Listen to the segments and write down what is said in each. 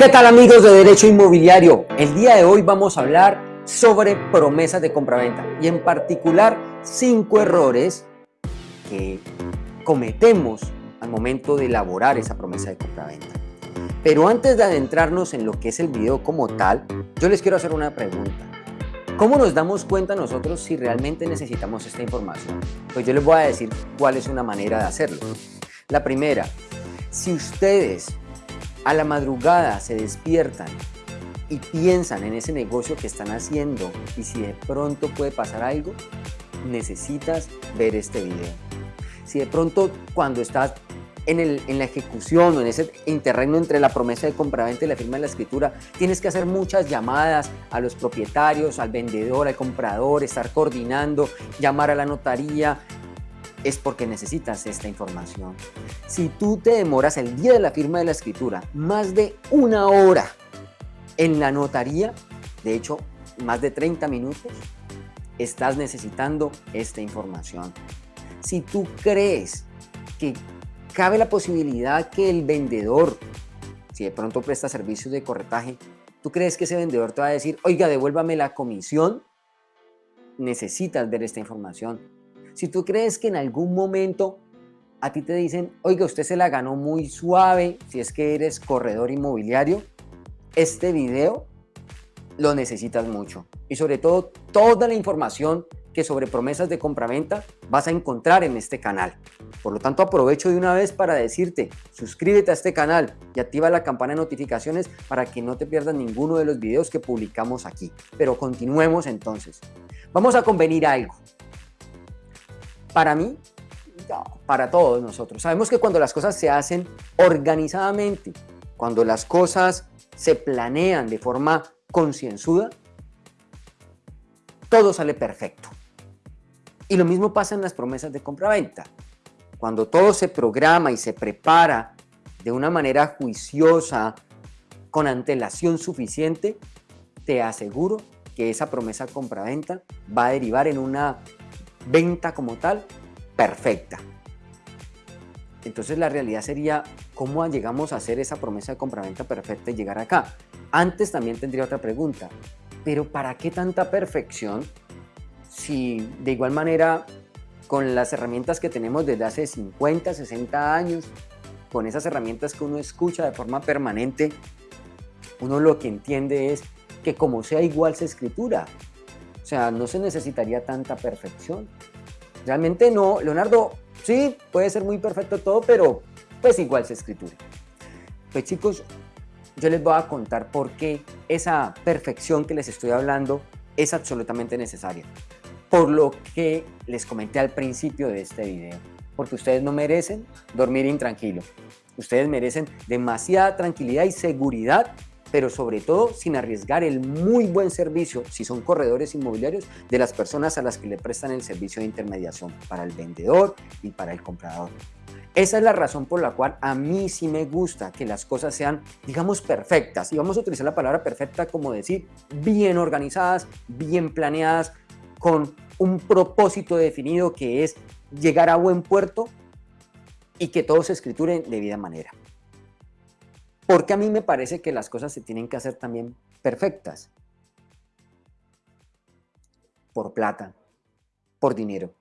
¿Qué tal amigos de Derecho Inmobiliario? El día de hoy vamos a hablar sobre promesas de compraventa y en particular cinco errores que cometemos al momento de elaborar esa promesa de compraventa. Pero antes de adentrarnos en lo que es el video como tal, yo les quiero hacer una pregunta. ¿Cómo nos damos cuenta nosotros si realmente necesitamos esta información? Pues yo les voy a decir cuál es una manera de hacerlo. La primera, si ustedes a la madrugada se despiertan y piensan en ese negocio que están haciendo y si de pronto puede pasar algo, necesitas ver este video. Si de pronto cuando estás en, el, en la ejecución o en ese interregno entre la promesa de compraventa y la firma de la escritura, tienes que hacer muchas llamadas a los propietarios, al vendedor, al comprador, estar coordinando, llamar a la notaría, es porque necesitas esta información. Si tú te demoras el día de la firma de la escritura más de una hora en la notaría, de hecho más de 30 minutos, estás necesitando esta información. Si tú crees que cabe la posibilidad que el vendedor, si de pronto presta servicios de corretaje, tú crees que ese vendedor te va a decir, oiga, devuélvame la comisión, necesitas ver esta información si tú crees que en algún momento a ti te dicen, oiga, usted se la ganó muy suave, si es que eres corredor inmobiliario, este video lo necesitas mucho. Y sobre todo, toda la información que sobre promesas de compraventa vas a encontrar en este canal. Por lo tanto, aprovecho de una vez para decirte, suscríbete a este canal y activa la campana de notificaciones para que no te pierdas ninguno de los videos que publicamos aquí. Pero continuemos entonces. Vamos a convenir algo. Para mí, para todos nosotros. Sabemos que cuando las cosas se hacen organizadamente, cuando las cosas se planean de forma concienzuda, todo sale perfecto. Y lo mismo pasa en las promesas de compra-venta. Cuando todo se programa y se prepara de una manera juiciosa, con antelación suficiente, te aseguro que esa promesa compra-venta va a derivar en una venta como tal perfecta. Entonces la realidad sería cómo llegamos a hacer esa promesa de compraventa perfecta y llegar acá. Antes también tendría otra pregunta, pero ¿para qué tanta perfección si de igual manera con las herramientas que tenemos desde hace 50, 60 años, con esas herramientas que uno escucha de forma permanente, uno lo que entiende es que como sea igual se escritura, sea, no se necesitaría tanta perfección. Realmente no, Leonardo, sí, puede ser muy perfecto todo, pero pues igual se escritura. Pues chicos, yo les voy a contar por qué esa perfección que les estoy hablando es absolutamente necesaria. Por lo que les comenté al principio de este video. Porque ustedes no merecen dormir intranquilo. Ustedes merecen demasiada tranquilidad y seguridad pero sobre todo sin arriesgar el muy buen servicio, si son corredores inmobiliarios, de las personas a las que le prestan el servicio de intermediación para el vendedor y para el comprador. Esa es la razón por la cual a mí sí me gusta que las cosas sean, digamos, perfectas. Y vamos a utilizar la palabra perfecta como decir bien organizadas, bien planeadas, con un propósito definido que es llegar a buen puerto y que todo se escriture de debida manera. Porque a mí me parece que las cosas se tienen que hacer también perfectas. Por plata, por dinero.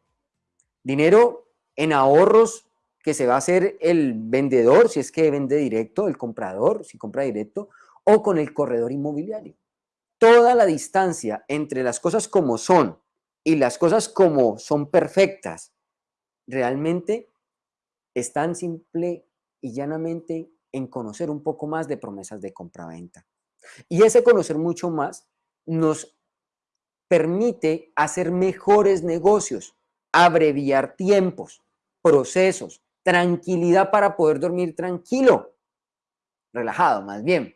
Dinero en ahorros que se va a hacer el vendedor, si es que vende directo, el comprador, si compra directo, o con el corredor inmobiliario. Toda la distancia entre las cosas como son y las cosas como son perfectas, realmente están simple y llanamente en conocer un poco más de promesas de compraventa. Y ese conocer mucho más nos permite hacer mejores negocios, abreviar tiempos, procesos, tranquilidad para poder dormir tranquilo, relajado más bien.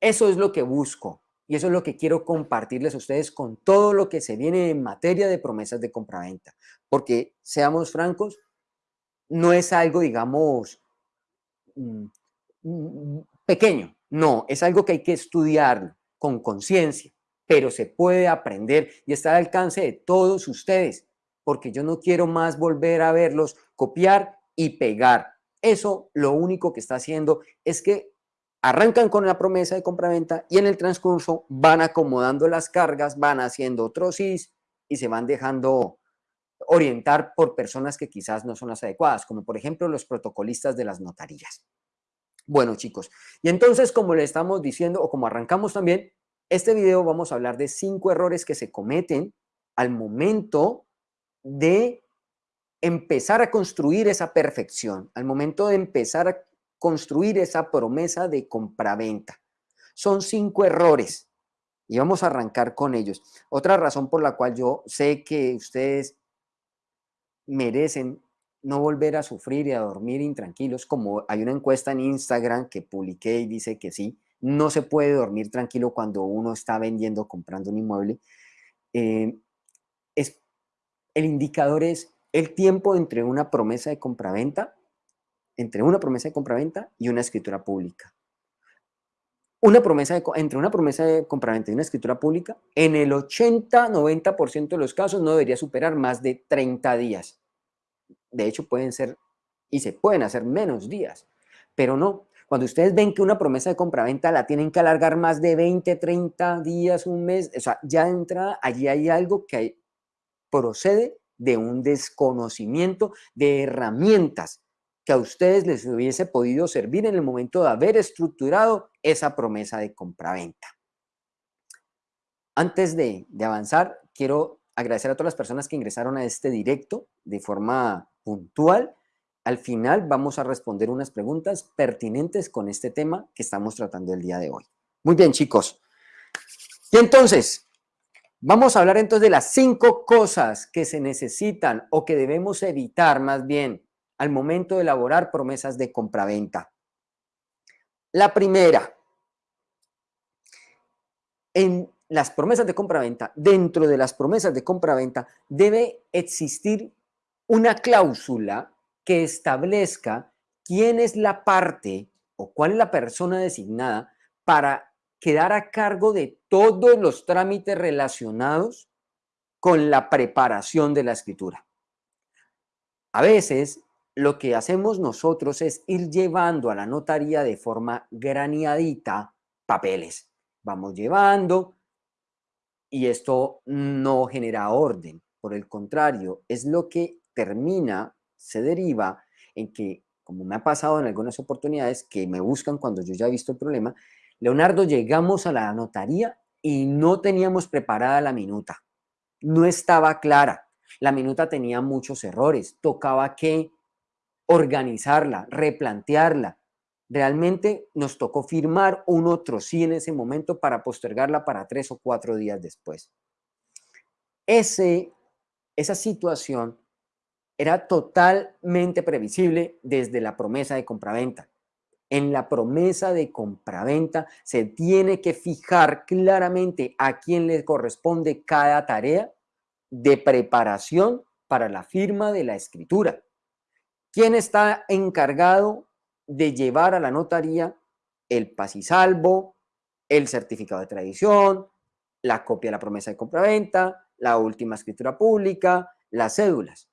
Eso es lo que busco y eso es lo que quiero compartirles a ustedes con todo lo que se viene en materia de promesas de compraventa. Porque, seamos francos, no es algo, digamos, pequeño, no, es algo que hay que estudiar con conciencia, pero se puede aprender y está al alcance de todos ustedes, porque yo no quiero más volver a verlos copiar y pegar. Eso lo único que está haciendo es que arrancan con la promesa de compraventa y en el transcurso van acomodando las cargas, van haciendo otros SIS y se van dejando orientar por personas que quizás no son las adecuadas, como por ejemplo los protocolistas de las notarías. Bueno, chicos, y entonces como le estamos diciendo o como arrancamos también, este video vamos a hablar de cinco errores que se cometen al momento de empezar a construir esa perfección, al momento de empezar a construir esa promesa de compraventa. Son cinco errores y vamos a arrancar con ellos. Otra razón por la cual yo sé que ustedes merecen no volver a sufrir y a dormir intranquilos, como hay una encuesta en Instagram que publiqué y dice que sí, no se puede dormir tranquilo cuando uno está vendiendo comprando un inmueble. Eh, es, el indicador es el tiempo entre una promesa de compraventa entre una promesa de compraventa y una escritura pública. Una promesa de, entre una promesa de compraventa y una escritura pública, en el 80-90% de los casos no debería superar más de 30 días. De hecho, pueden ser y se pueden hacer menos días, pero no. Cuando ustedes ven que una promesa de compraventa la tienen que alargar más de 20, 30 días, un mes, o sea, ya entra, allí hay algo que procede de un desconocimiento de herramientas que a ustedes les hubiese podido servir en el momento de haber estructurado esa promesa de compraventa. Antes de, avanzar, quiero agradecer a todas las personas que ingresaron a este directo de forma puntual. Al final vamos a responder unas preguntas pertinentes con este tema que estamos tratando el día de hoy. Muy bien, chicos. Y entonces, vamos a hablar entonces de las cinco cosas que se necesitan o que debemos evitar más bien al momento de elaborar promesas de compraventa. La primera, en las promesas de compraventa, dentro de las promesas de compraventa, debe existir una cláusula que establezca quién es la parte o cuál es la persona designada para quedar a cargo de todos los trámites relacionados con la preparación de la escritura. A veces lo que hacemos nosotros es ir llevando a la notaría de forma graneadita papeles. Vamos llevando y esto no genera orden. Por el contrario, es lo que termina, se deriva en que, como me ha pasado en algunas oportunidades, que me buscan cuando yo ya he visto el problema, Leonardo, llegamos a la notaría y no teníamos preparada la minuta. No estaba clara. La minuta tenía muchos errores. Tocaba que organizarla, replantearla. Realmente nos tocó firmar un otro sí en ese momento para postergarla para tres o cuatro días después. Ese, esa situación era totalmente previsible desde la promesa de compraventa. En la promesa de compraventa se tiene que fijar claramente a quién le corresponde cada tarea de preparación para la firma de la escritura. ¿Quién está encargado de llevar a la notaría el pasisalvo, el certificado de tradición, la copia de la promesa de compraventa, la última escritura pública, las cédulas?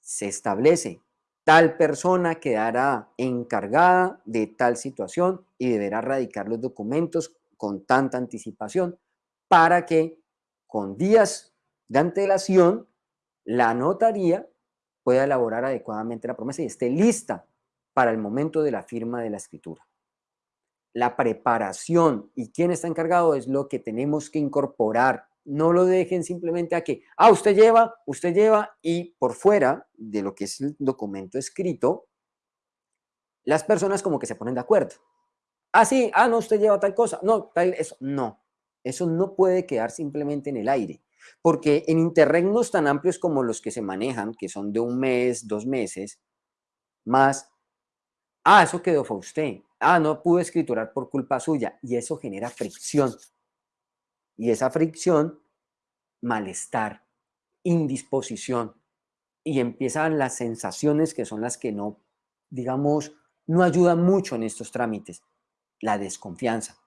Se establece tal persona quedará encargada de tal situación y deberá radicar los documentos con tanta anticipación para que con días de antelación la notaría pueda elaborar adecuadamente la promesa y esté lista para el momento de la firma de la escritura. La preparación y quién está encargado es lo que tenemos que incorporar. No lo dejen simplemente a que, ah, usted lleva, usted lleva y por fuera de lo que es el documento escrito, las personas como que se ponen de acuerdo. Ah, sí, ah, no, usted lleva tal cosa. No, tal, eso. No, eso no puede quedar simplemente en el aire. Porque en interregnos tan amplios como los que se manejan, que son de un mes, dos meses, más, ah, eso quedó fue usted, ah, no pudo escriturar por culpa suya, y eso genera fricción. Y esa fricción, malestar, indisposición, y empiezan las sensaciones que son las que no, digamos, no ayudan mucho en estos trámites. La desconfianza.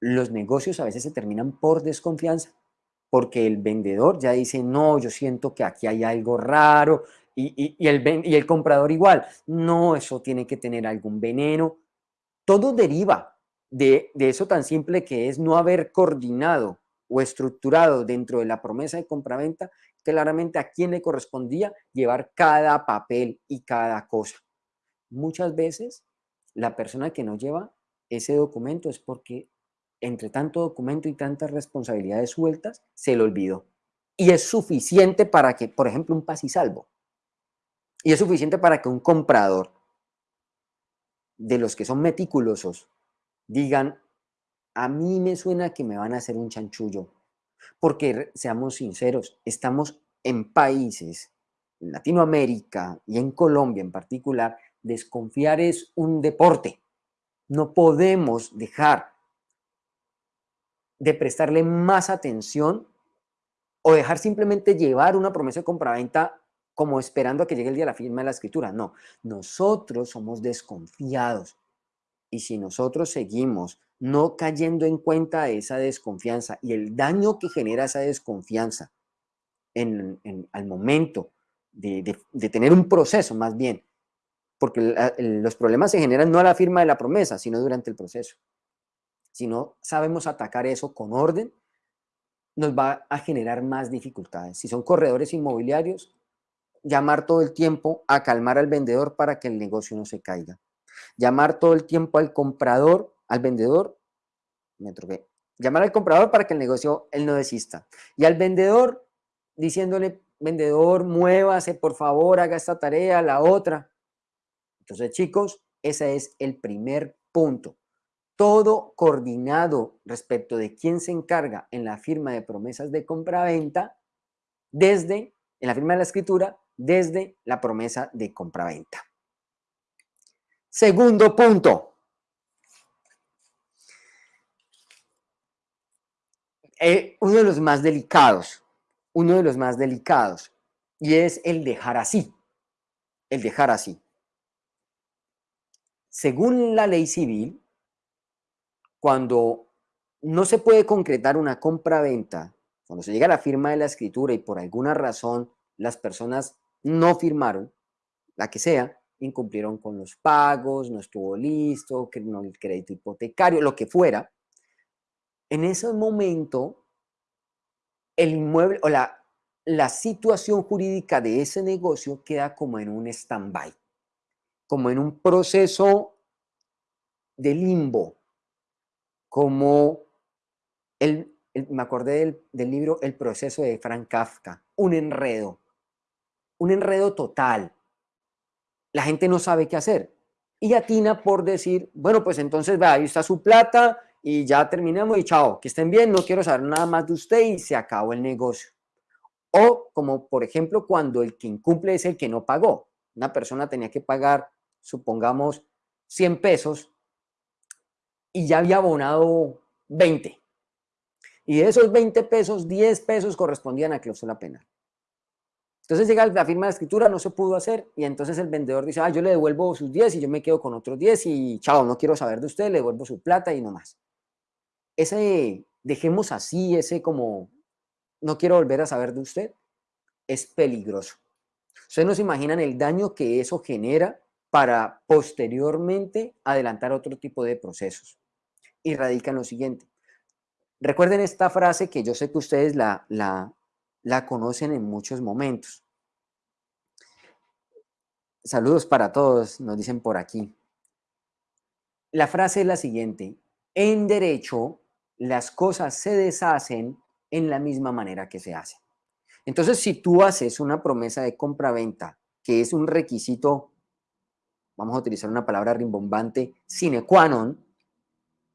Los negocios a veces se terminan por desconfianza porque el vendedor ya dice, no, yo siento que aquí hay algo raro, y, el, y el comprador igual, no, eso tiene que tener algún veneno. todo deriva de, de eso tan simple que es no haber coordinado o estructurado dentro de la promesa de compraventa claramente a quién le correspondía llevar cada papel y cada cosa. Muchas veces la persona que no lleva ese documento es porque entre tanto documento y tantas responsabilidades sueltas se le olvidó. Y es suficiente para que, por ejemplo, un pas y es suficiente para que un comprador de los que son meticulosos digan, a mí me suena que me van a hacer un chanchullo, porque seamos sinceros, estamos en países, en Latinoamérica y en Colombia en particular, desconfiar es un deporte. No podemos dejar de prestarle más atención o dejar simplemente llevar una promesa de compraventa como esperando a que llegue el día de la firma de la escritura. No, nosotros somos desconfiados. Y si nosotros seguimos no cayendo en cuenta esa desconfianza y el daño que genera esa desconfianza en, al momento de, tener un proceso más bien, porque los problemas se generan no a la firma de la promesa, sino durante el proceso. Si no sabemos atacar eso con orden, nos va a generar más dificultades. Si son corredores inmobiliarios, llamar todo el tiempo a calmar al vendedor para que el negocio no se caiga. Llamar todo el tiempo al comprador al vendedor, me troqué, llamar al comprador para que el negocio él no desista. Y al vendedor diciéndole, vendedor, muévase, por favor, haga esta tarea, la otra. Entonces, chicos, ese es el primer punto. Todo coordinado respecto de quién se encarga en la firma de promesas de compra-venta desde, en la firma de la escritura, desde la promesa de compra-venta. Segundo punto, Eh, uno de los más delicados, uno de los más delicados, y es el dejar así, el dejar así. Según la ley civil, cuando no se puede concretar una compra-venta, cuando se llega a la firma de la escritura y por alguna razón las personas no firmaron, la que sea, incumplieron con los pagos, no estuvo listo, no el crédito hipotecario, lo que fuera, en ese momento, el inmueble o la, la situación jurídica de ese negocio queda como en un stand-by, como en un proceso de limbo, como el, me acordé del, del libro El proceso de Frank Kafka, un enredo, un enredo total. La gente no sabe qué hacer. Y atina por decir, bueno, pues entonces, va, ahí está su plata, y ya terminamos y chao, que estén bien, no quiero saber nada más de usted y se acabó el negocio. O como por ejemplo cuando el que incumple es el que no pagó. Una persona tenía que pagar, supongamos, 100 pesos y ya había abonado 20. Y de esos 20 pesos, 10 pesos correspondían a cláusula penal. Entonces llega la firma de escritura, no se pudo hacer y entonces el vendedor dice, ah, yo le devuelvo sus 10 y yo me quedo con otros 10 y chao, no quiero saber de usted, le devuelvo su plata y no más ese, dejemos así, ese como, no quiero volver a saber de usted, es peligroso. Ustedes no se imaginan el daño que eso genera para posteriormente adelantar otro tipo de procesos. Y radica en lo siguiente. Recuerden esta frase que yo sé que ustedes la, la, la conocen en muchos momentos. Saludos para todos, nos dicen por aquí. La frase es la siguiente. En derecho, las cosas se deshacen en la misma manera que se hacen. Entonces, si tú haces una promesa de compra-venta, que es un requisito, vamos a utilizar una palabra rimbombante, sine qua non,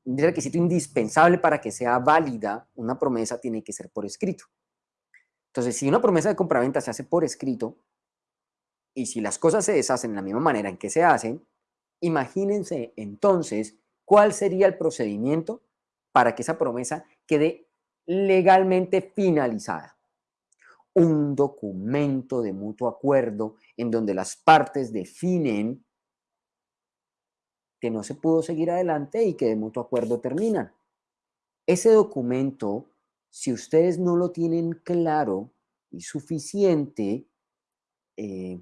un requisito indispensable para que sea válida, una promesa tiene que ser por escrito. Entonces, si una promesa de compra-venta se hace por escrito, y si las cosas se deshacen en la misma manera en que se hacen, imagínense entonces cuál sería el procedimiento para que esa promesa quede legalmente finalizada. Un documento de mutuo acuerdo en donde las partes definen que no se pudo seguir adelante y que de mutuo acuerdo terminan. Ese documento, si ustedes no lo tienen claro y suficiente, eh,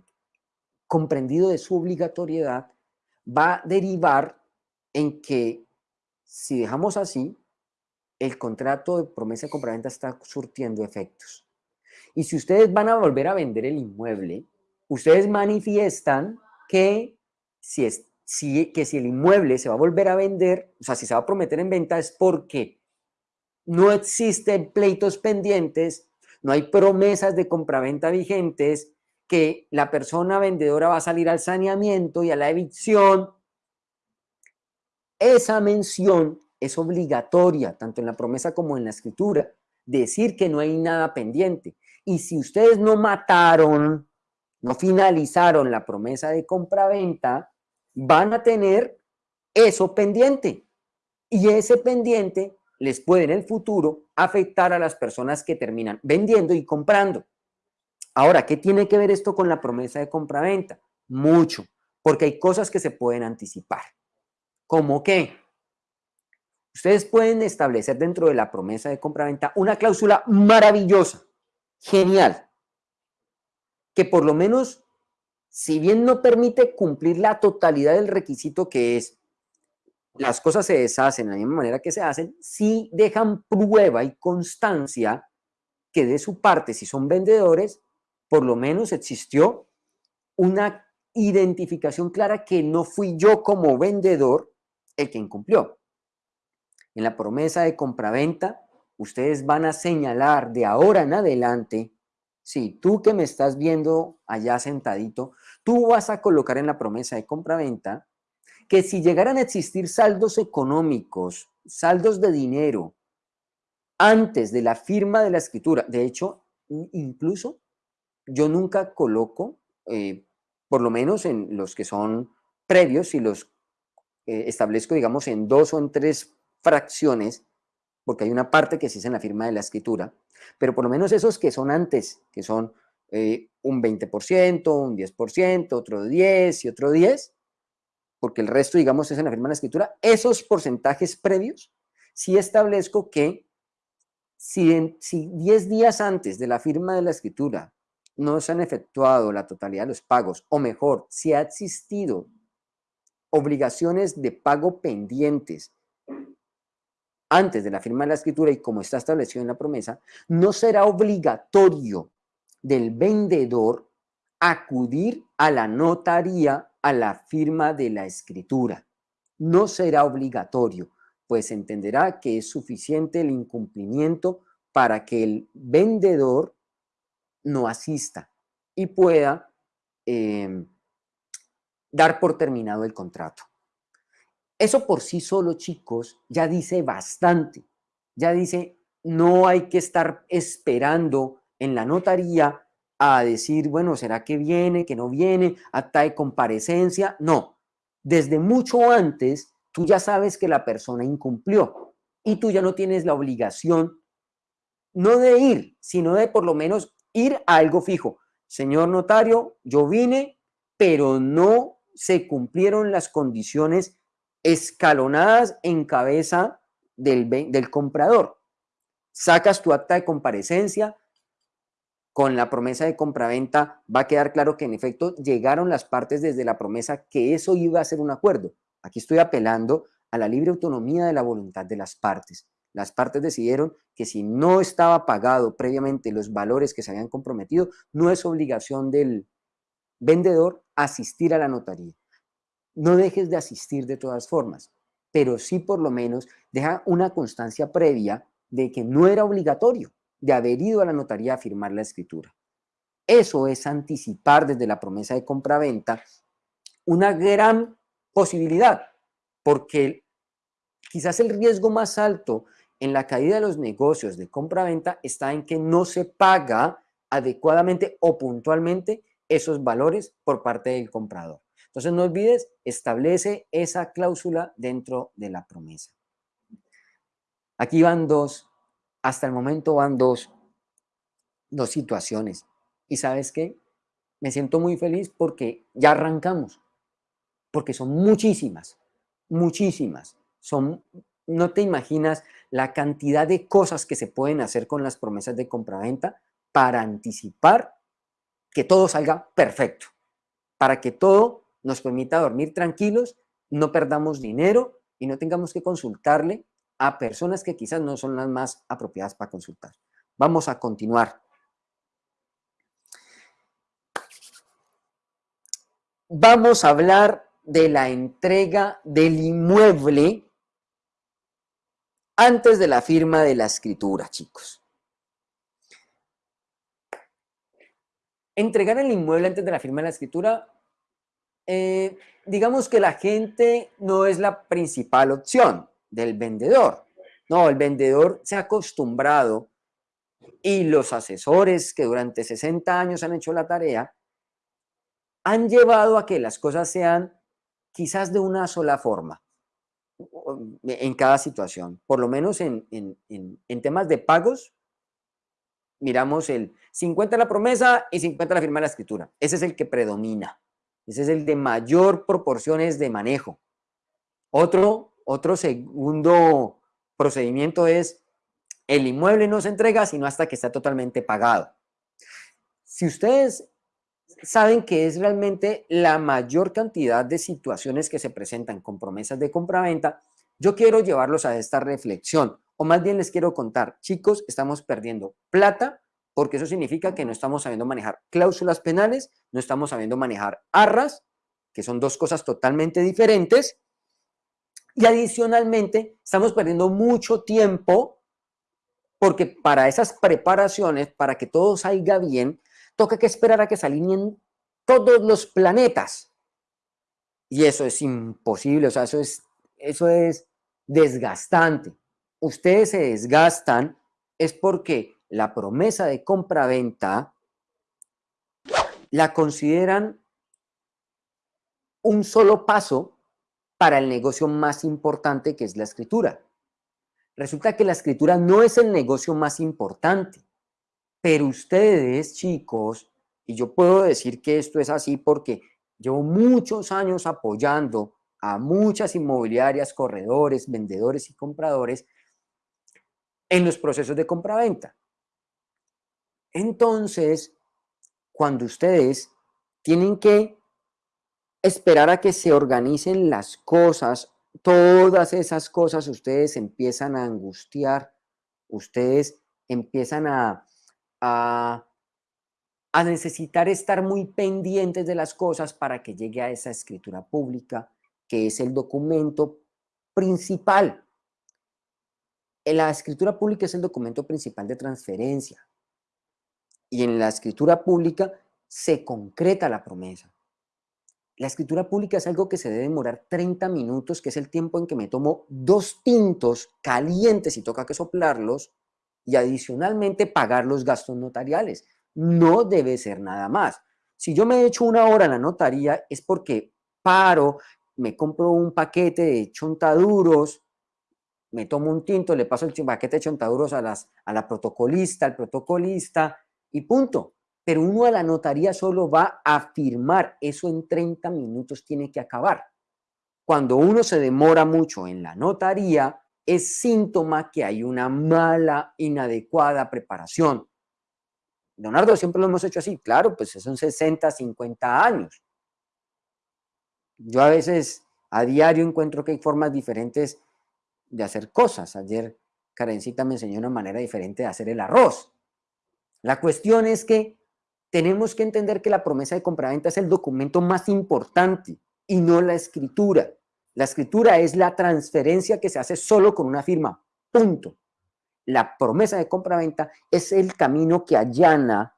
comprendido de su obligatoriedad, va a derivar en que si dejamos así, el contrato de promesa de compraventa está surtiendo efectos. Y si ustedes van a volver a vender el inmueble, ustedes manifiestan que si, es, que si el inmueble se va a volver a vender, o sea, si se va a prometer en venta es porque no existen pleitos pendientes, no hay promesas de compraventa vigentes, que la persona vendedora va a salir al saneamiento y a la evicción. Esa mención es obligatoria, tanto en la promesa como en la escritura, decir que no hay nada pendiente. Y si ustedes no mataron, no finalizaron la promesa de compraventa, van a tener eso pendiente. Y ese pendiente les puede en el futuro afectar a las personas que terminan vendiendo y comprando. Ahora, ¿qué tiene que ver esto con la promesa de compraventa? Mucho, porque hay cosas que se pueden anticipar. ¿Cómo qué? Ustedes pueden establecer dentro de la promesa de compraventa una cláusula maravillosa, genial, que por lo menos, si bien no permite cumplir la totalidad del requisito que es las cosas se deshacen de la misma manera que se hacen, sí dejan prueba y constancia que de su parte, si son vendedores, por lo menos existió una identificación clara que no fui yo como vendedor el que incumplió. En la promesa de compraventa, ustedes van a señalar de ahora en adelante, si tú que me estás viendo allá sentadito, tú vas a colocar en la promesa de compraventa que si llegaran a existir saldos económicos, saldos de dinero, antes de la firma de la escritura, de hecho, incluso yo nunca coloco, eh, por lo menos en los que son previos, y los eh, establezco, digamos, en dos o en tres fracciones, porque hay una parte que se es en la firma de la escritura, pero por lo menos esos que son antes, que son eh, un 20%, un 10%, otro 10 y otro 10, porque el resto, digamos, es en la firma de la escritura, esos porcentajes previos, sí establezco que si, si 10 días antes de la firma de la escritura no se han efectuado la totalidad de los pagos, o mejor, si ha existido obligaciones de pago pendientes antes de la firma de la escritura y como está establecido en la promesa, no será obligatorio del vendedor acudir a la notaría a la firma de la escritura. No será obligatorio, pues entenderá que es suficiente el incumplimiento para que el vendedor no asista y pueda em, dar por terminado el contrato. Eso por sí solo, chicos, ya dice bastante. Ya dice, no hay que estar esperando en la notaría a decir, bueno, ¿será que viene, que no viene, acta de comparecencia? No, desde mucho antes tú ya sabes que la persona incumplió y tú ya no tienes la obligación no de ir, sino de por lo menos ir a algo fijo. Señor notario, yo vine, pero no se cumplieron las condiciones escalonadas en cabeza del, del comprador. Sacas tu acta de comparecencia, con la promesa de compraventa va a quedar claro que en efecto llegaron las partes desde la promesa que eso iba a ser un acuerdo. Aquí estoy apelando a la libre autonomía de la voluntad de las partes. Las partes decidieron que si no estaba pagado previamente los valores que se habían comprometido, no es obligación del vendedor asistir a la notaría. No dejes de asistir de todas formas, pero sí por lo menos deja una constancia previa de que no era obligatorio de haber ido a la notaría a firmar la escritura. Eso es anticipar desde la promesa de compraventa una gran posibilidad, porque quizás el riesgo más alto en la caída de los negocios de compraventa está en que no se paga adecuadamente o puntualmente esos valores por parte del comprador. Entonces no olvides, establece esa cláusula dentro de la promesa. Aquí van dos hasta el momento van dos, dos situaciones. ¿Y sabes qué? Me siento muy feliz porque ya arrancamos, porque son muchísimas, muchísimas. Son, no te imaginas la cantidad de cosas que se pueden hacer con las promesas de compraventa para anticipar que todo salga perfecto, para que todo nos permita dormir tranquilos, no perdamos dinero y no tengamos que consultarle a personas que quizás no son las más apropiadas para consultar. Vamos a continuar. Vamos a hablar de la entrega del inmueble antes de la firma de la escritura, chicos. Entregar el inmueble antes de la firma de la escritura, eh, digamos que la gente no es la principal opción del vendedor. No, el vendedor se ha acostumbrado y los asesores que durante 60 años han hecho la tarea han llevado a que las cosas sean quizás de una sola forma en cada situación. Por lo menos en, en temas de pagos, miramos el 50 la promesa y 50 la firma de la escritura. Ese es el que predomina. Ese es el de mayor proporciones de manejo. Otro, otro segundo procedimiento es el inmueble no se entrega sino hasta que está totalmente pagado. Si ustedes saben que es realmente la mayor cantidad de situaciones que se presentan con promesas de compraventa, yo quiero llevarlos a esta reflexión, o más bien les quiero contar, chicos, estamos perdiendo plata porque eso significa que no estamos sabiendo manejar cláusulas penales, no estamos sabiendo manejar arras, que son dos cosas totalmente diferentes, y adicionalmente estamos perdiendo mucho tiempo porque para esas preparaciones, para que todo salga bien, toca que esperar a que se alineen todos los planetas. Y eso es imposible, o sea, eso es, eso es desgastante. Ustedes se desgastan es porque la promesa de compra-venta la consideran un solo paso para el negocio más importante que es la escritura. Resulta que la escritura no es el negocio más importante, pero ustedes, chicos, y yo puedo decir que esto es así porque llevo muchos años apoyando a muchas inmobiliarias, corredores, vendedores y compradores en los procesos de compra-venta. Entonces, cuando ustedes tienen que esperar a que se organicen las cosas, todas esas cosas ustedes empiezan a angustiar, ustedes empiezan a, a, necesitar estar muy pendientes de las cosas para que llegue a esa escritura pública, que es el documento principal. La escritura pública es el documento principal de transferencia. Y en la escritura pública se concreta la promesa. La escritura pública es algo que se debe demorar 30 minutos, que es el tiempo en que me tomo dos tintos calientes y toca que soplarlos, y adicionalmente pagar los gastos notariales. No debe ser nada más. Si yo me he hecho una hora en la notaría es porque paro, me compro un paquete de chontaduros, me tomo un tinto, le paso el paquete de chontaduros a, las, a la protocolista, al protocolista y punto. Pero uno a la notaría solo va a firmar, eso en 30 minutos tiene que acabar. Cuando uno se demora mucho en la notaría, es síntoma que hay una mala, inadecuada preparación. Leonardo, siempre lo hemos hecho así. Claro, pues son 60, 50 años. Yo a veces a diario encuentro que hay formas diferentes de hacer cosas. Ayer Karencita me enseñó una manera diferente de hacer el arroz. La cuestión es que tenemos que entender que la promesa de compraventa es el documento más importante y no la escritura. La escritura es la transferencia que se hace solo con una firma, punto. La promesa de compra-venta es el camino que allana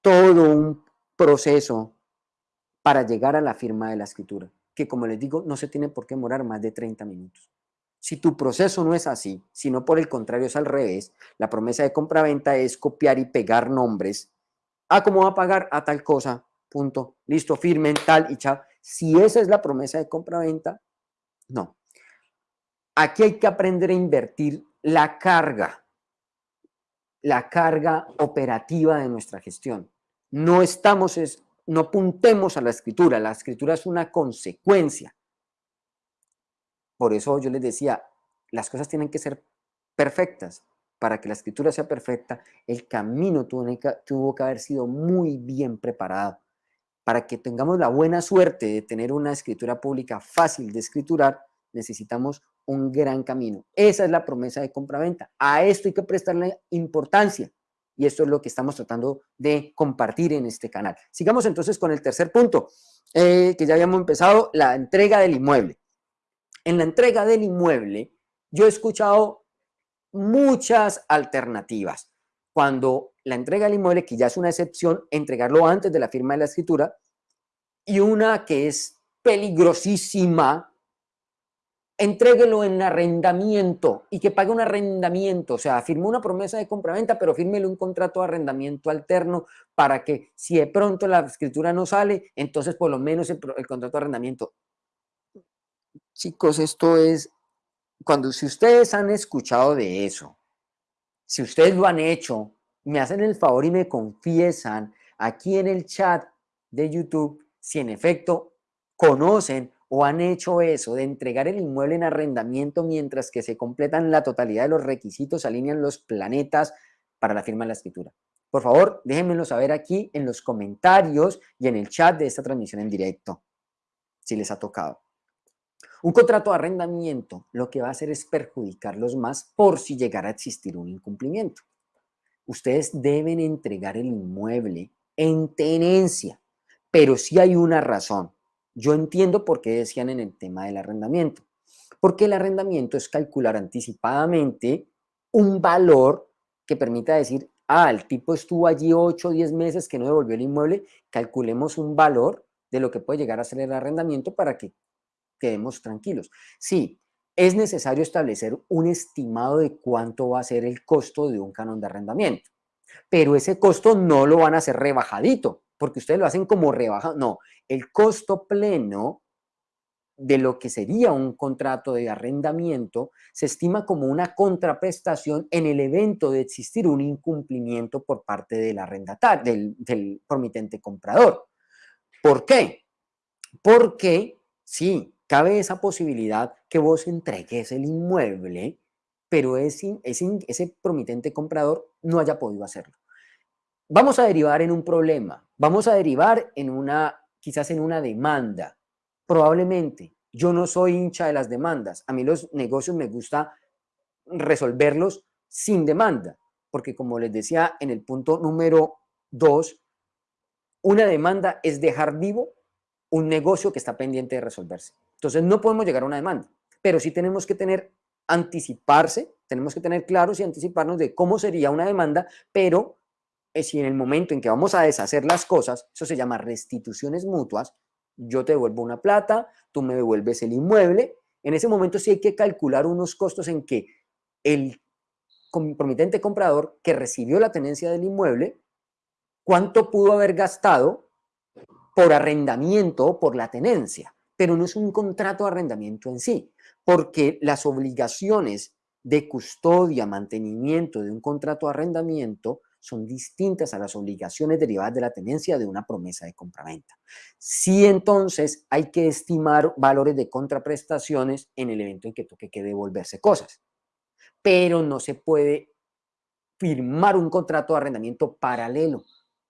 todo un proceso para llegar a la firma de la escritura, que como les digo, no se tiene por qué demorar más de 30 minutos. Si tu proceso no es así, sino por el contrario es al revés, la promesa de compra-venta es copiar y pegar nombres. Ah, ¿cómo va a pagar? A tal cosa, punto, listo, firmen, tal y chao. Si esa es la promesa de compra-venta, no. Aquí hay que aprender a invertir la carga, la carga operativa de nuestra gestión. No estamos, no apuntemos a la escritura, la escritura es una consecuencia. Por eso yo les decía, las cosas tienen que ser perfectas. Para que la escritura sea perfecta, el camino tuvo que haber sido muy bien preparado para que tengamos la buena suerte de tener una escritura pública fácil de escriturar, necesitamos un gran camino. Esa es la promesa de compraventa. A esto hay que prestarle importancia. Y esto es lo que estamos tratando de compartir en este canal. Sigamos entonces con el tercer punto, eh, que ya habíamos empezado, la entrega del inmueble. En la entrega del inmueble, yo he escuchado muchas alternativas. Cuando la entrega del inmueble, que ya es una excepción, entregarlo antes de la firma de la escritura, y una que es peligrosísima, entréguelo en arrendamiento y que pague un arrendamiento, o sea, firmó una promesa de compraventa, pero fírmele un contrato de arrendamiento alterno para que si de pronto la escritura no sale, entonces por lo menos el, contrato de arrendamiento. Chicos, esto es, cuando si ustedes han escuchado de eso, si ustedes lo han hecho, me hacen el favor y me confiesan aquí en el chat de YouTube si en efecto conocen o han hecho eso de entregar el inmueble en arrendamiento mientras que se completan la totalidad de los requisitos, alinean los planetas para la firma de la escritura. Por favor, déjenmelo saber aquí en los comentarios y en el chat de esta transmisión en directo, si les ha tocado. Un contrato de arrendamiento lo que va a hacer es perjudicarlos más por si llegara a existir un incumplimiento. Ustedes deben entregar el inmueble en tenencia, pero si hay una razón yo entiendo por qué decían en el tema del arrendamiento. Porque el arrendamiento es calcular anticipadamente un valor que permita decir, ah, el tipo estuvo allí 8 o 10 meses que no devolvió el inmueble, calculemos un valor de lo que puede llegar a ser el arrendamiento para que quedemos tranquilos. Sí, es necesario establecer un estimado de cuánto va a ser el costo de un canon de arrendamiento, pero ese costo no lo van a hacer rebajadito, porque ustedes lo hacen como rebaja, no, el costo pleno de lo que sería un contrato de arrendamiento se estima como una contraprestación en el evento de existir un incumplimiento por parte del arrendatario, del, del promitente comprador. ¿Por qué? Porque sí, cabe esa posibilidad que vos entregues el inmueble, pero ese, ese, ese promitente comprador no haya podido hacerlo. Vamos a derivar en un problema, vamos a derivar en una quizás en una demanda. Probablemente. Yo no soy hincha de las demandas. A mí los negocios me gusta resolverlos sin demanda, porque como les decía en el punto número dos, una demanda es dejar vivo un negocio que está pendiente de resolverse. Entonces no podemos llegar a una demanda, pero sí tenemos que tener, anticiparse, tenemos que tener claros y anticiparnos de cómo sería una demanda, pero si en el momento en que vamos a deshacer las cosas, eso se llama restituciones mutuas, yo te devuelvo una plata, tú me devuelves el inmueble, en ese momento sí hay que calcular unos costos en que el compromitente comprador que recibió la tenencia del inmueble, cuánto pudo haber gastado por arrendamiento por la tenencia, pero no es un contrato de arrendamiento en sí, porque las obligaciones de custodia, mantenimiento de un contrato de arrendamiento son distintas a las obligaciones derivadas de la tenencia de una promesa de compraventa. Sí, entonces hay que estimar valores de contraprestaciones en el evento en que toque que devolverse cosas, pero no se puede firmar un contrato de arrendamiento paralelo.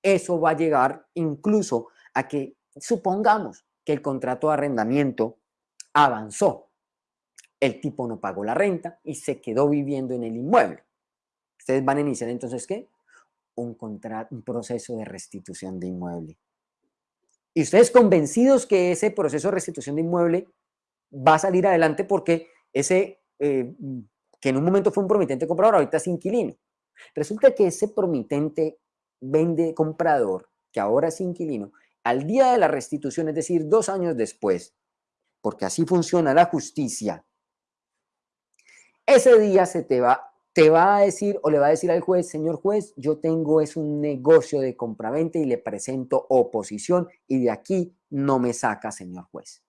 Eso va a llegar incluso a que supongamos que el contrato de arrendamiento avanzó, el tipo no pagó la renta y se quedó viviendo en el inmueble. Ustedes van a iniciar entonces, ¿qué? un, contrato, un proceso de restitución de inmueble. Y ustedes convencidos que ese proceso de restitución de inmueble va a salir adelante porque ese, eh, que en un momento fue un promitente comprador, ahorita es inquilino. Resulta que ese promitente vende comprador, que ahora es inquilino, al día de la restitución, es decir, dos años después, porque así funciona la justicia, ese día se te va te va a decir o le va a decir al juez, señor juez, yo tengo es un negocio de compraventa y le presento oposición y de aquí no me saca, señor juez.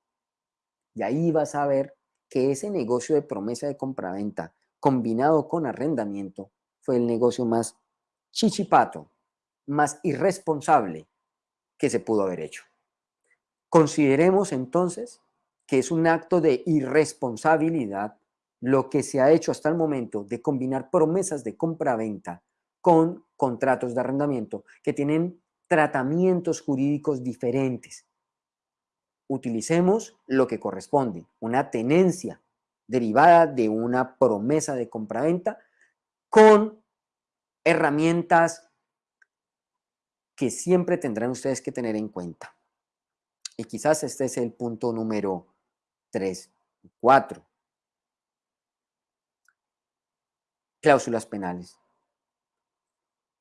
Y ahí vas a ver que ese negocio de promesa de compraventa combinado con arrendamiento fue el negocio más chichipato, más irresponsable que se pudo haber hecho. Consideremos entonces que es un acto de irresponsabilidad lo que se ha hecho hasta el momento de combinar promesas de compra-venta con contratos de arrendamiento que tienen tratamientos jurídicos diferentes. utilicemos lo que corresponde, una tenencia derivada de una promesa de compraventa con herramientas que siempre tendrán ustedes que tener en cuenta. Y quizás este es el punto número 3, 4. Cláusulas penales.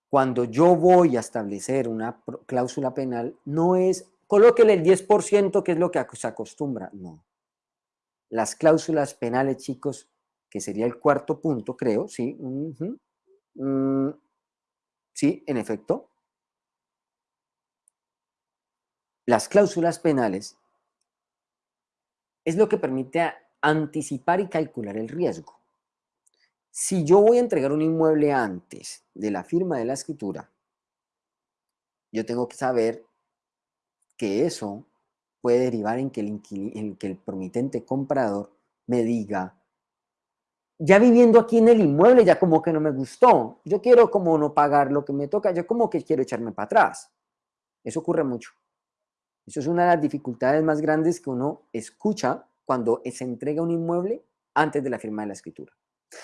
Cuando yo voy a establecer una cláusula penal, no es colóquele el 10% que es lo que se acostumbra, no. Las cláusulas penales, chicos, que sería el cuarto punto, creo, sí, mm, sí, en efecto. Las cláusulas penales es lo que permite anticipar y calcular el riesgo. Si yo voy a entregar un inmueble antes de la firma de la escritura, yo tengo que saber que eso puede derivar en que el, en que el promitente comprador me diga, ya viviendo aquí en el inmueble, ya como que no me gustó, yo quiero como no pagar lo que me toca, yo como que quiero echarme para atrás. Eso ocurre mucho. Eso es una de las dificultades más grandes que uno escucha cuando se entrega un inmueble antes de la firma de la escritura.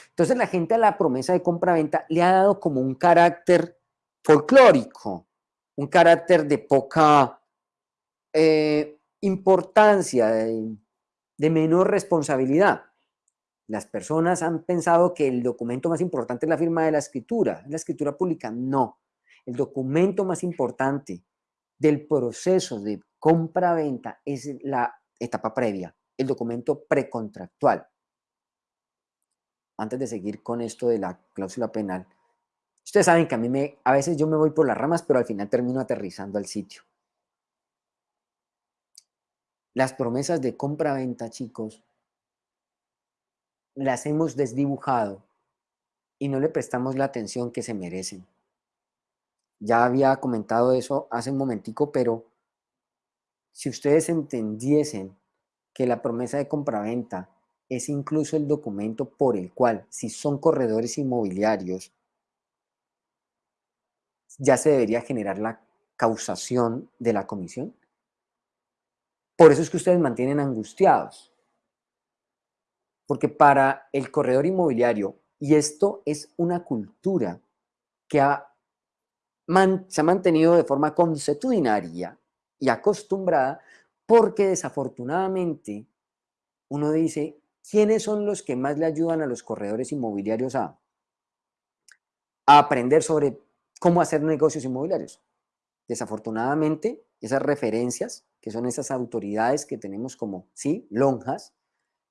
Entonces la gente a la promesa de compra-venta le ha dado como un carácter folclórico, un carácter de poca eh, importancia, de, de menor responsabilidad. Las personas han pensado que el documento más importante es la firma de la escritura, la escritura pública. No, el documento más importante del proceso de compra-venta es la etapa previa, el documento precontractual antes de seguir con esto de la cláusula penal, ustedes saben que a mí me, a veces yo me voy por las ramas, pero al final termino aterrizando al sitio. Las promesas de compra-venta, chicos, las hemos desdibujado y no le prestamos la atención que se merecen. Ya había comentado eso hace un momentico, pero si ustedes entendiesen que la promesa de compra-venta es incluso el documento por el cual, si son corredores inmobiliarios, ya se debería generar la causación de la comisión. Por eso es que ustedes mantienen angustiados. Porque para el corredor inmobiliario, y esto es una cultura que se ha mantenido de forma consuetudinaria y acostumbrada, porque desafortunadamente uno dice, ¿quiénes son los que más le ayudan a los corredores inmobiliarios a, aprender sobre cómo hacer negocios inmobiliarios? Desafortunadamente, esas referencias, que son esas autoridades que tenemos como, sí, lonjas,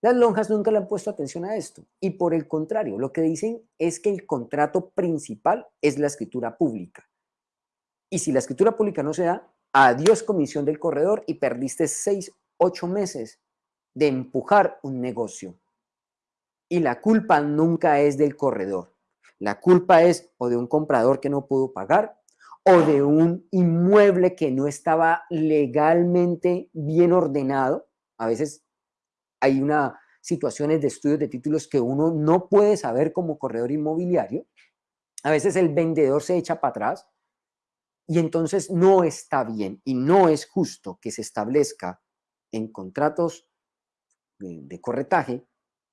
las lonjas nunca le han puesto atención a esto. Y por el contrario, lo que dicen es que el contrato principal es la escritura pública. Y si la escritura pública no se da, adiós comisión del corredor y perdiste seis, ocho meses de empujar un negocio. Y la culpa nunca es del corredor. La culpa es o de un comprador que no pudo pagar o de un inmueble que no estaba legalmente bien ordenado. A veces hay una situaciones de estudios de títulos que uno no puede saber como corredor inmobiliario. A veces el vendedor se echa para atrás y entonces no está bien y no es justo que se establezca en contratos de, corretaje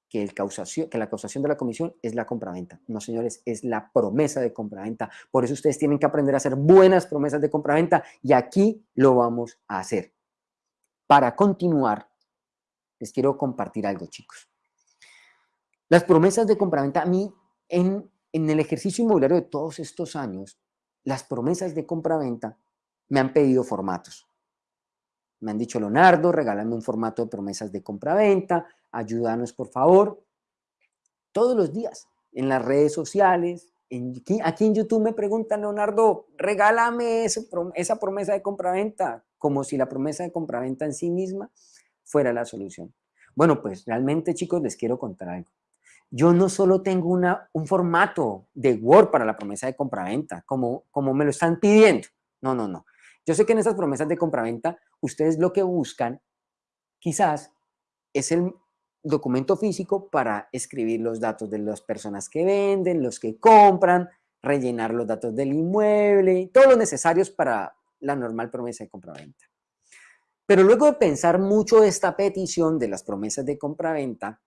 que, el causación, que la causación de la comisión es la compraventa. No, señores, es la promesa de compraventa. Por eso ustedes tienen que aprender a hacer buenas promesas de compraventa y aquí lo vamos a hacer. Para continuar, les quiero compartir algo, chicos. Las promesas de compraventa, a mí, en, en el ejercicio inmobiliario de todos estos años, las promesas de compraventa me han pedido formatos. Me han dicho, Leonardo, regálame un formato de promesas de compra-venta, ayúdanos por favor. Todos los días, en las redes sociales, aquí en YouTube me preguntan, Leonardo, regálame esa promesa de compra-venta, como si la promesa de compra-venta en sí misma fuera la solución. Bueno, pues realmente, chicos, les quiero contar algo. Yo no solo tengo una, un formato de Word para la promesa de compra-venta, como, como me lo están pidiendo. No, no, no. Yo sé que en esas promesas de compraventa, ustedes lo que buscan quizás es el documento físico para escribir los datos de las personas que venden, los que compran, rellenar los datos del inmueble, todos los necesarios para la normal promesa de compraventa. Pero luego de pensar mucho esta petición de las promesas de compraventa,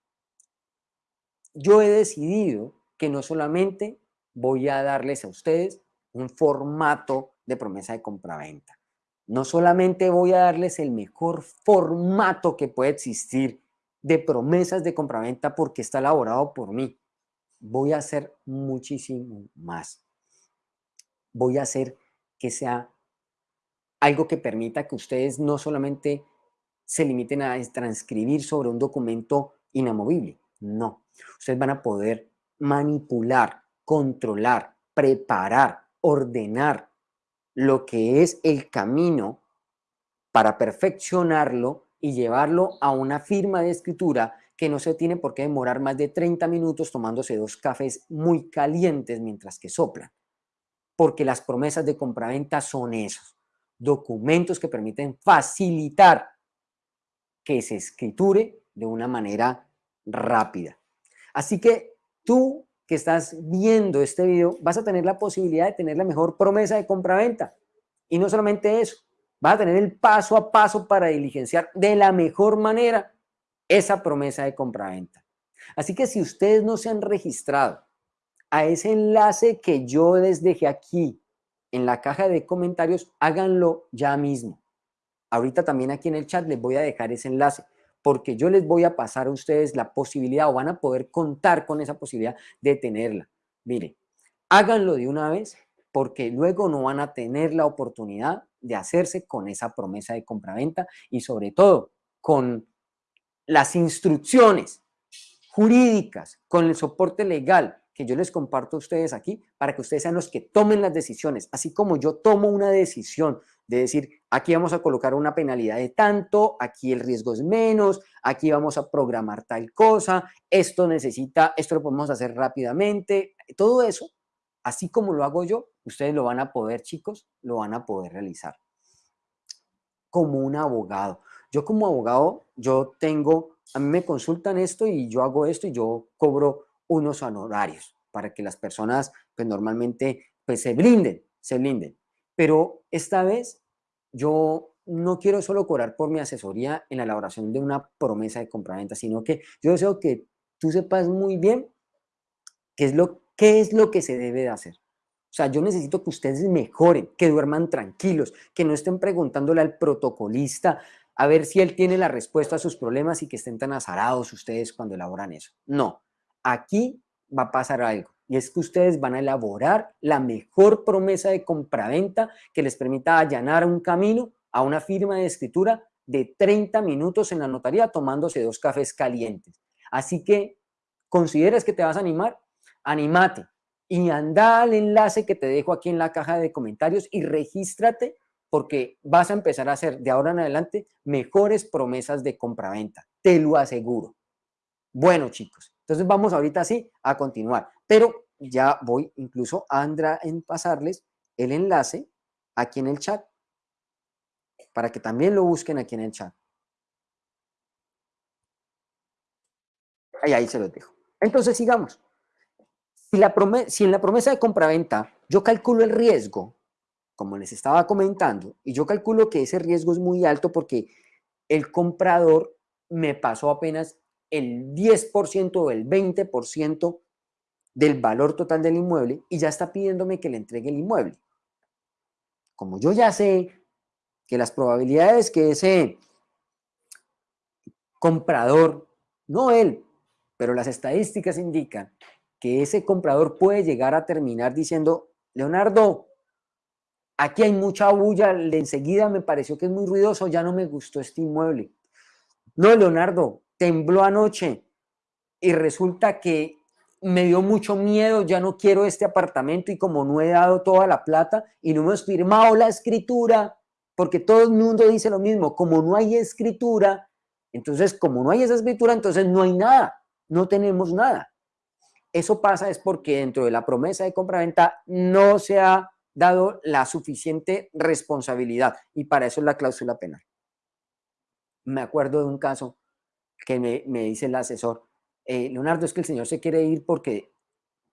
yo he decidido que no solamente voy a darles a ustedes un formato de promesa de compraventa, no solamente voy a darles el mejor formato que puede existir de promesas de compraventa porque está elaborado por mí, voy a hacer muchísimo más. Voy a hacer que sea algo que permita que ustedes no solamente se limiten a transcribir sobre un documento inamovible, no. Ustedes van a poder manipular, controlar, preparar, ordenar lo que es el camino para perfeccionarlo y llevarlo a una firma de escritura que no se tiene por qué demorar más de 30 minutos tomándose dos cafés muy calientes mientras que soplan. Porque las promesas de compraventa son esos, documentos que permiten facilitar que se escriture de una manera rápida. Así que tú que estás viendo este video vas a tener la posibilidad de tener la mejor promesa de compraventa. Y no solamente eso, vas a tener el paso a paso para diligenciar de la mejor manera esa promesa de compraventa. Así que si ustedes no se han registrado a ese enlace que yo les dejé aquí en la caja de comentarios, háganlo ya mismo. Ahorita también aquí en el chat les voy a dejar ese enlace porque yo les voy a pasar a ustedes la posibilidad o van a poder contar con esa posibilidad de tenerla. Mire, háganlo de una vez porque luego no van a tener la oportunidad de hacerse con esa promesa de compraventa y sobre todo con las instrucciones jurídicas, con el soporte legal que yo les comparto a ustedes aquí para que ustedes sean los que tomen las decisiones, así como yo tomo una decisión de decir, aquí vamos a colocar una penalidad de tanto, aquí el riesgo es menos, aquí vamos a programar tal cosa, esto necesita, esto lo podemos hacer rápidamente, todo eso, así como lo hago yo, ustedes lo van a poder, chicos, lo van a poder realizar. Como un abogado. Yo como abogado, yo tengo, a mí me consultan esto y yo hago esto y yo cobro unos honorarios para que las personas, pues normalmente, pues se blinden, se blinden. Pero esta vez yo no quiero solo cobrar por mi asesoría en la elaboración de una promesa de compraventa, sino que yo deseo que tú sepas muy bien qué es lo, qué es lo que se debe de hacer. O sea, yo necesito que ustedes mejoren, que duerman tranquilos, que no estén preguntándole al protocolista a ver si él tiene la respuesta a sus problemas y que estén tan azarados ustedes cuando elaboran eso. No, aquí va a pasar algo y es que ustedes van a elaborar la mejor promesa de compraventa que les permita allanar un camino a una firma de escritura de 30 minutos en la notaría tomándose dos cafés calientes. Así que, ¿consideras que te vas a animar? Anímate y anda al enlace que te dejo aquí en la caja de comentarios y regístrate porque vas a empezar a hacer de ahora en adelante mejores promesas de compraventa, te lo aseguro. Bueno, chicos, entonces vamos ahorita sí a continuar, pero ya voy incluso a Andra en pasarles el enlace aquí en el chat para que también lo busquen aquí en el chat. Ahí, ahí se los dejo. Entonces sigamos. Si, la si en la promesa de compraventa yo calculo el riesgo, como les estaba comentando, y yo calculo que ese riesgo es muy alto porque el comprador me pasó apenas el 10% o el 20% del valor total del inmueble y ya está pidiéndome que le entregue el inmueble. Como yo ya sé que las probabilidades que ese comprador, no él, pero las estadísticas indican que ese comprador puede llegar a terminar diciendo, Leonardo, aquí hay mucha bulla, enseguida me pareció que es muy ruidoso, ya no me gustó este inmueble. No, Leonardo, tembló anoche y resulta que me dio mucho miedo, ya no quiero este apartamento y como no he dado toda la plata y no hemos firmado la escritura, porque todo el mundo dice lo mismo, como no hay escritura, entonces como no hay esa escritura, entonces no hay nada, no tenemos nada. Eso pasa es porque dentro de la promesa de compraventa no se ha dado la suficiente responsabilidad y para eso es la cláusula penal. Me acuerdo de un caso que me, dice el asesor, eh, Leonardo, es que el señor se quiere ir porque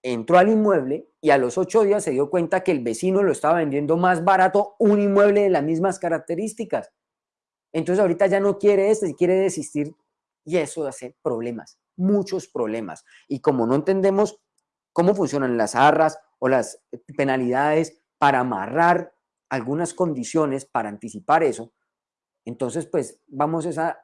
entró al inmueble y a los ocho días se dio cuenta que el vecino lo estaba vendiendo más barato un inmueble de las mismas características. entonces ahorita ya no quiere esto y quiere desistir y eso hace problemas, muchos problemas. Y como no entendemos cómo funcionan las arras o las penalidades para amarrar algunas condiciones para anticipar eso, entonces pues vamos a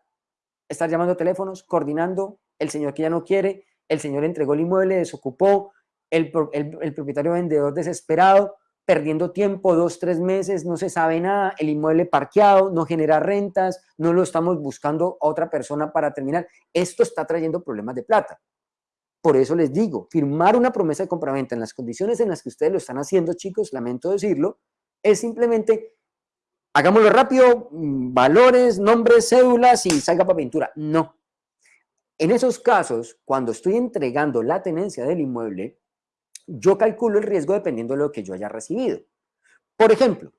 estar llamando teléfonos, coordinando, el señor que ya no quiere, el señor entregó el inmueble, desocupó, el, el propietario vendedor desesperado, perdiendo tiempo, dos, tres meses, no se sabe nada, el inmueble parqueado, no genera rentas, no lo estamos buscando a otra persona para terminar. Esto está trayendo problemas de plata. Por eso les digo, firmar una promesa de compraventa en las condiciones en las que ustedes lo están haciendo, chicos, lamento decirlo, es simplemente, hagámoslo rápido, mm, valores, nombres, cédulas y salga para pintura. No. En esos casos, cuando estoy entregando la tenencia del inmueble, yo calculo el riesgo dependiendo de lo que yo haya recibido. Por ejemplo,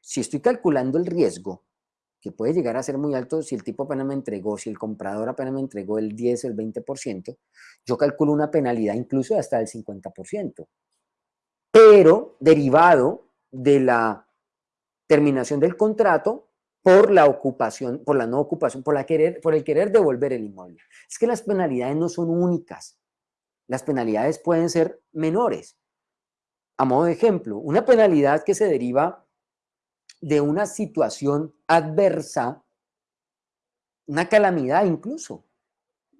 si estoy calculando el riesgo, que puede llegar a ser muy alto si el tipo apenas me entregó, si el comprador apenas me entregó el 10 o el 20%, yo calculo una penalidad incluso hasta el 50%. Pero derivado de la terminación del contrato por la ocupación, por la no ocupación, por, la querer, por el querer devolver el inmueble. Es que las penalidades no son únicas las penalidades pueden ser menores. A modo de ejemplo, una penalidad que se deriva de una situación adversa, una calamidad incluso,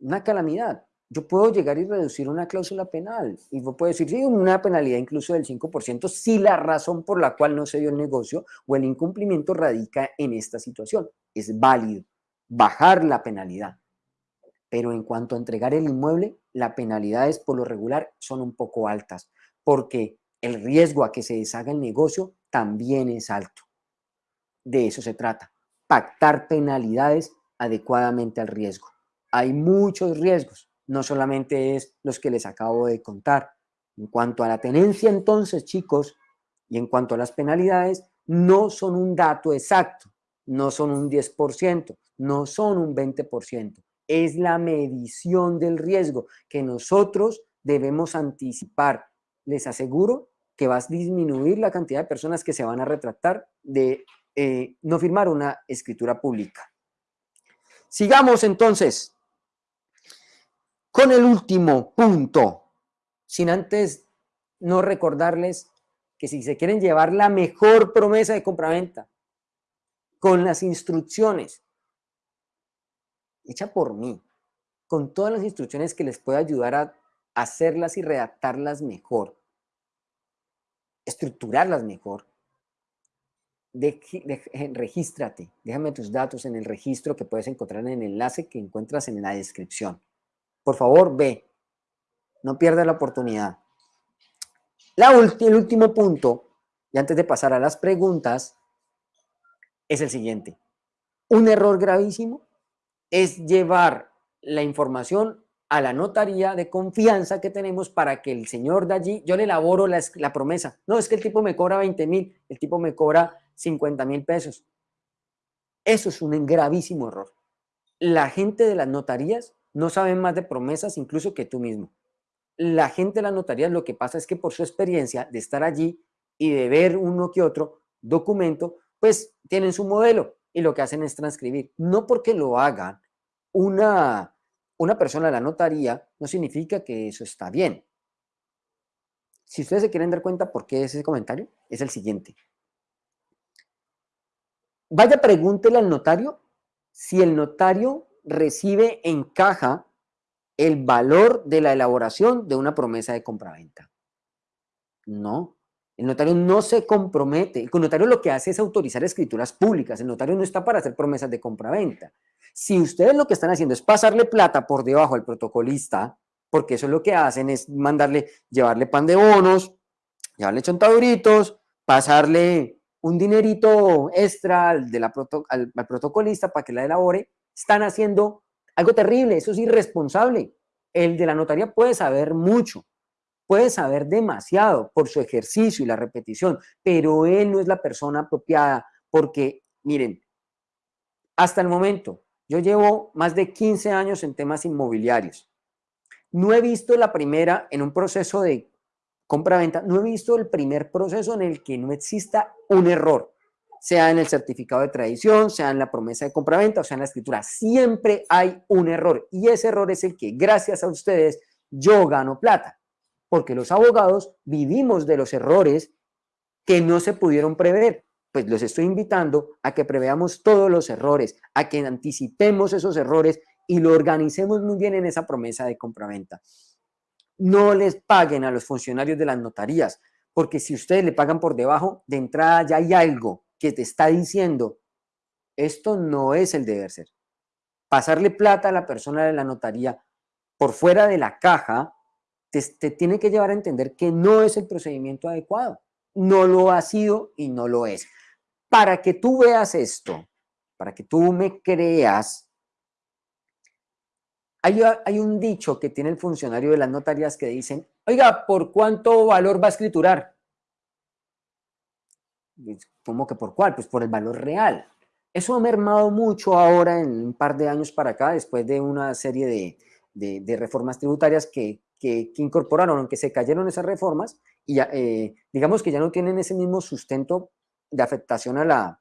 una calamidad. Yo puedo llegar y reducir una cláusula penal y puedo decir, sí, una penalidad incluso del 5% si la razón por la cual no se dio el negocio o el incumplimiento radica en esta situación. Es válido bajar la penalidad. Pero en cuanto a entregar el inmueble, las penalidades por lo regular son un poco altas, porque el riesgo a que se deshaga el negocio también es alto. De eso se trata, pactar penalidades adecuadamente al riesgo. Hay muchos riesgos, no solamente es los que les acabo de contar. En cuanto a la tenencia entonces, chicos, y en cuanto a las penalidades, no son un dato exacto, no son un 10%, no son un 20%, es la medición del riesgo que nosotros debemos anticipar. Les aseguro que va a disminuir la cantidad de personas que se van a retractar de eh, no firmar una escritura pública. Sigamos entonces con el último punto, sin antes no recordarles que si se quieren llevar la mejor promesa de compraventa con las instrucciones hecha por mí, con todas las instrucciones que les pueda ayudar a hacerlas y redactarlas mejor, estructurarlas mejor. Regístrate, déjame tus datos en el registro que puedes encontrar en el enlace que encuentras en la descripción. Por favor, ve, no pierdas la oportunidad. La el último punto, y antes de pasar a las preguntas, es el siguiente. Un error gravísimo es llevar la información a la notaría de confianza que tenemos para que el señor de allí, yo le elaboro la, promesa. No, es que el tipo me cobra 20 mil, el tipo me cobra 50 mil pesos. Eso es un gravísimo error. La gente de las notarías no sabe más de promesas incluso que tú mismo. La gente de las notarías lo que pasa es que por su experiencia de estar allí y de ver uno que otro documento, pues tienen su modelo y lo que hacen es transcribir. No porque lo hagan una, una persona de la notaría, no significa que eso está bien. Si ustedes se quieren dar cuenta por qué es ese comentario, es el siguiente. Vaya, pregúntele al notario si el notario recibe en caja el valor de la elaboración de una promesa de compraventa. No, el notario no se compromete. El notario lo que hace es autorizar escrituras públicas. El notario no está para hacer promesas de compraventa. Si ustedes lo que están haciendo es pasarle plata por debajo al protocolista, porque eso es lo que hacen, es mandarle, llevarle pan de bonos, llevarle chontaduritos, pasarle un dinerito extra de la al protocolista para que la elabore, están haciendo algo terrible, eso es irresponsable. El de la notaría puede saber mucho, puede saber demasiado por su ejercicio y la repetición, pero él no es la persona apropiada porque, miren, hasta el momento, yo llevo más de 15 años en temas inmobiliarios. No he visto la primera en un proceso de compra-venta, no he visto el primer proceso en el que no exista un error. Sea en el certificado de tradición, sea en la promesa de compraventa o sea en la escritura. Siempre hay un error y ese error es el que gracias a ustedes yo gano plata, porque los abogados vivimos de los errores que no se pudieron prever. Pues los estoy invitando a que preveamos todos los errores, a que anticipemos esos errores y lo organicemos muy bien en esa promesa de compraventa. No les paguen a los funcionarios de las notarías, porque si ustedes le pagan por debajo, de entrada ya hay algo que te está diciendo, esto no es el deber ser. Pasarle plata a la persona de la notaría por fuera de la caja, te, te tiene que llevar a entender que no es el procedimiento adecuado. No lo ha sido y no lo es. Para que tú veas esto, para que tú me creas, hay, un dicho que tiene el funcionario de las notarías que dicen, oiga, ¿por cuánto valor va a escriturar? ¿Cómo que por cuál? Pues por el valor real. Eso ha mermado mucho ahora en un par de años para acá, después de una serie de, reformas tributarias que, incorporaron, aunque se cayeron esas reformas, y eh, digamos que ya no tienen ese mismo sustento de afectación a la,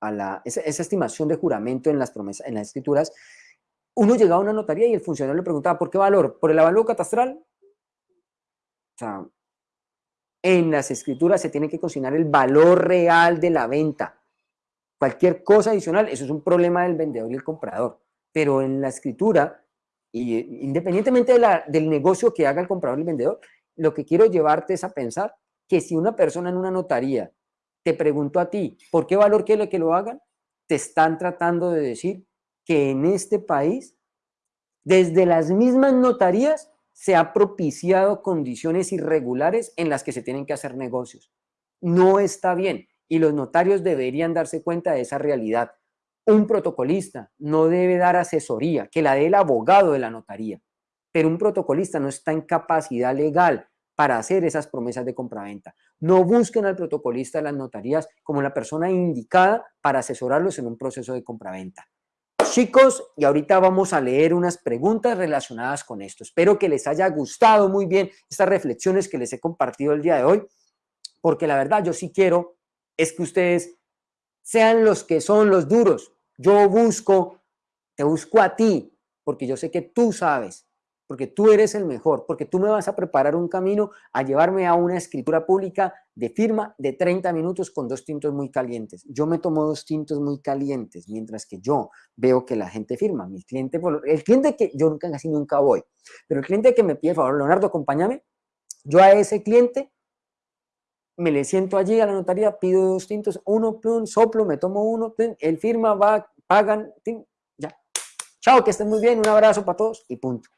a la esa, esa, estimación de juramento en las promesas, en las escrituras, uno llegaba a una notaría y el funcionario le preguntaba, ¿por qué valor? ¿Por el avalúo catastral? O sea, en las escrituras se tiene que consignar el valor real de la venta. Cualquier cosa adicional, eso es un problema del vendedor y el comprador. Pero en la escritura, y independientemente del negocio que haga el comprador y el vendedor, lo que quiero llevarte es a pensar que si una persona en una notaría te preguntó a ti, ¿por qué valor quiere que lo hagan? Te están tratando de decir que en este país, desde las mismas notarías, se ha propiciado condiciones irregulares en las que se tienen que hacer negocios. No está bien y los notarios deberían darse cuenta de esa realidad. Un protocolista no debe dar asesoría, que la dé el abogado de la notaría, pero un protocolista no está en capacidad legal para hacer esas promesas de compraventa. No busquen al protocolista de las notarías como la persona indicada para asesorarlos en un proceso de compraventa. Chicos, y ahorita vamos a leer unas preguntas relacionadas con esto. Espero que les haya gustado muy bien estas reflexiones que les he compartido el día de hoy, porque la verdad yo sí quiero es que ustedes sean los que son los duros. Yo busco, te busco a ti, porque yo sé que tú sabes porque tú eres el mejor, porque tú me vas a preparar un camino a llevarme a una escritura pública de firma de 30 minutos con dos tintos muy calientes. Yo me tomo dos tintos muy calientes, mientras que yo veo que la gente firma. Mi cliente, el cliente que yo nunca, casi nunca voy, pero el cliente que me pide, favor, Leonardo, acompáñame, yo a ese cliente me le siento allí a la notaría, pido dos tintos, uno, plum, soplo, me tomo uno, él firma, va, pagan, ya. Chao, que estén muy bien, un abrazo para todos y punto.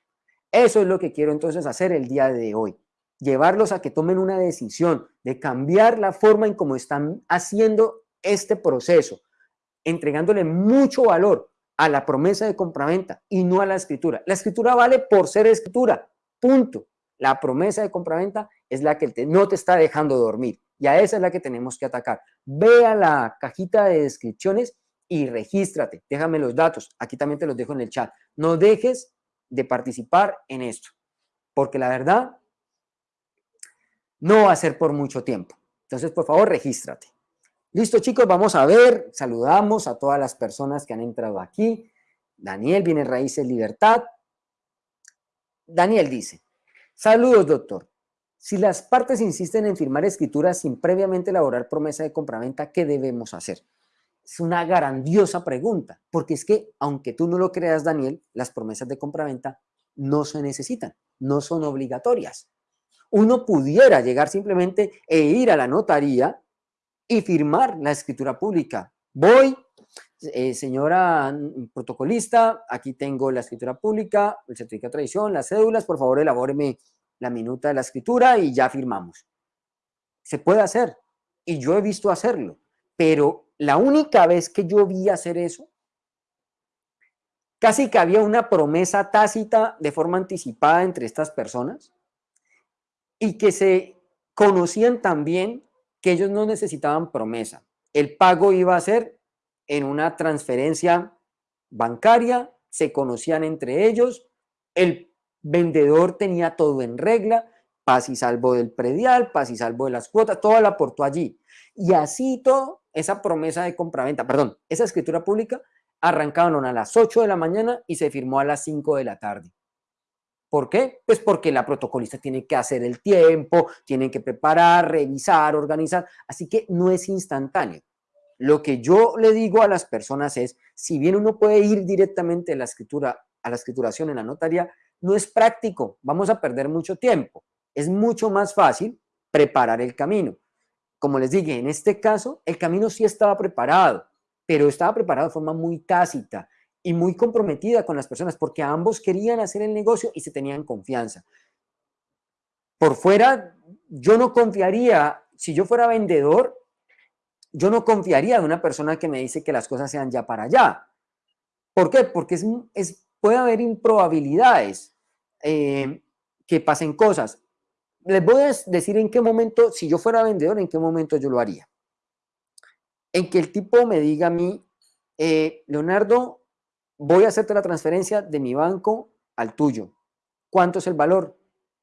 Eso es lo que quiero entonces hacer el día de hoy. Llevarlos a que tomen una decisión de cambiar la forma en cómo están haciendo este proceso, entregándole mucho valor a la promesa de compraventa y no a la escritura. La escritura vale por ser escritura, punto. La promesa de compraventa es la que no te está dejando dormir y a esa es la que tenemos que atacar. Ve a la cajita de descripciones y regístrate. Déjame los datos. Aquí también te los dejo en el chat. No dejes de participar en esto, porque la verdad no va a ser por mucho tiempo. Entonces, por favor, regístrate. Listo, chicos, vamos a ver, saludamos a todas las personas que han entrado aquí. Daniel, viene Raíces Libertad. Daniel dice, saludos, doctor. Si las partes insisten en firmar escrituras sin previamente elaborar promesa de compraventa, ¿qué debemos hacer? Es una grandiosa pregunta, porque es que, aunque tú no lo creas, Daniel, las promesas de compraventa no se necesitan, no son obligatorias. Uno pudiera llegar simplemente e ir a la notaría y firmar la escritura pública. Voy, eh, señora protocolista, aquí tengo la escritura pública, el certificado de tradición, las cédulas, por favor elabóreme la minuta de la escritura y ya firmamos. Se puede hacer, y yo he visto hacerlo, pero la única vez que yo vi hacer eso, casi que había una promesa tácita de forma anticipada entre estas personas y que se conocían también que ellos no necesitaban promesa. El pago iba a ser en una transferencia bancaria, se conocían entre ellos, el vendedor tenía todo en regla, paz y salvo del predial, paz y salvo de las cuotas, todo la aportó allí. Y así todo, esa promesa de compraventa, perdón, esa escritura pública, arrancaron a las 8 de la mañana y se firmó a las 5 de la tarde. ¿Por qué? Pues porque la protocolista tiene que hacer el tiempo, tiene que preparar, revisar, organizar, así que no es instantáneo. Lo que yo le digo a las personas es, si bien uno puede ir directamente a la escritura, a la escrituración en la notaría, no es práctico, vamos a perder mucho tiempo. Es mucho más fácil preparar el camino. Como les dije, en este caso, el camino sí estaba preparado, pero estaba preparado de forma muy tácita y muy comprometida con las personas, porque ambos querían hacer el negocio y se tenían confianza. Por fuera, yo no confiaría, si yo fuera vendedor, yo no confiaría de una persona que me dice que las cosas sean ya para allá. ¿Por qué? Porque es, puede haber improbabilidades eh, que pasen cosas. Les voy a decir en qué momento, si yo fuera vendedor, en qué momento yo lo haría. En que el tipo me diga a mí, eh, Leonardo, voy a hacerte la transferencia de mi banco al tuyo. ¿Cuánto es el valor?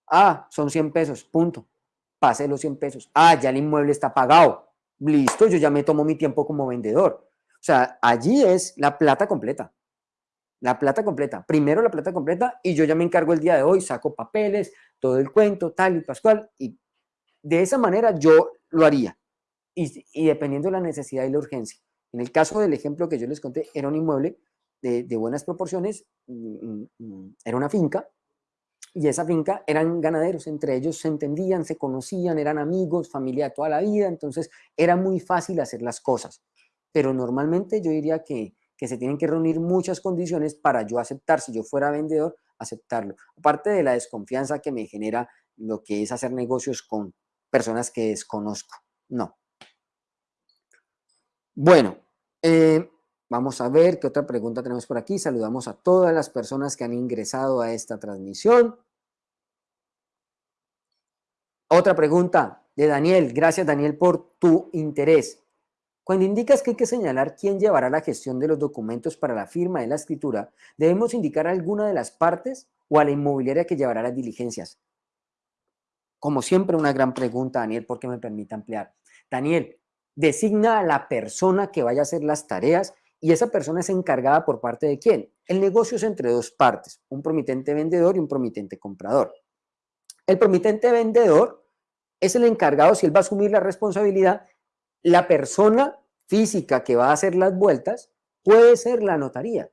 Ah, son 100 pesos, punto. Pase los 100 pesos. Ah, ya el inmueble está pagado. Listo, yo ya me tomo mi tiempo como vendedor. O sea, allí es la plata completa. La plata completa. Primero la plata completa y yo ya me encargo el día de hoy, saco papeles, todo el cuento, tal y pascual. Y de esa manera yo lo haría. Y, y dependiendo de la necesidad y la urgencia. En el caso del ejemplo que yo les conté, era un inmueble de, buenas proporciones, mm, mm, mm, era una finca, y esa finca eran ganaderos, entre ellos se entendían, se conocían, eran amigos, familia toda la vida, entonces era muy fácil hacer las cosas. Pero normalmente yo diría que, que se tienen que reunir muchas condiciones para yo aceptar, si yo fuera vendedor, aceptarlo. Aparte de la desconfianza que me genera lo que es hacer negocios con personas que desconozco. No. Bueno, eh, Vamos a ver qué otra pregunta tenemos por aquí. Saludamos a todas las personas que han ingresado a esta transmisión. Otra pregunta de Daniel. Gracias, Daniel, por tu interés. Cuando indicas que hay que señalar quién llevará la gestión de los documentos para la firma de la escritura, ¿debemos indicar alguna de las partes o a la inmobiliaria que llevará las diligencias? Como siempre, una gran pregunta, Daniel, porque me permite ampliar. Daniel, designa a la persona que vaya a hacer las tareas y esa persona es encargada por parte de quién. El negocio es entre dos partes, un promitente vendedor y un promitente comprador. El promitente vendedor es el encargado, si él va a asumir la responsabilidad, la persona física que va a hacer las vueltas puede ser la notaría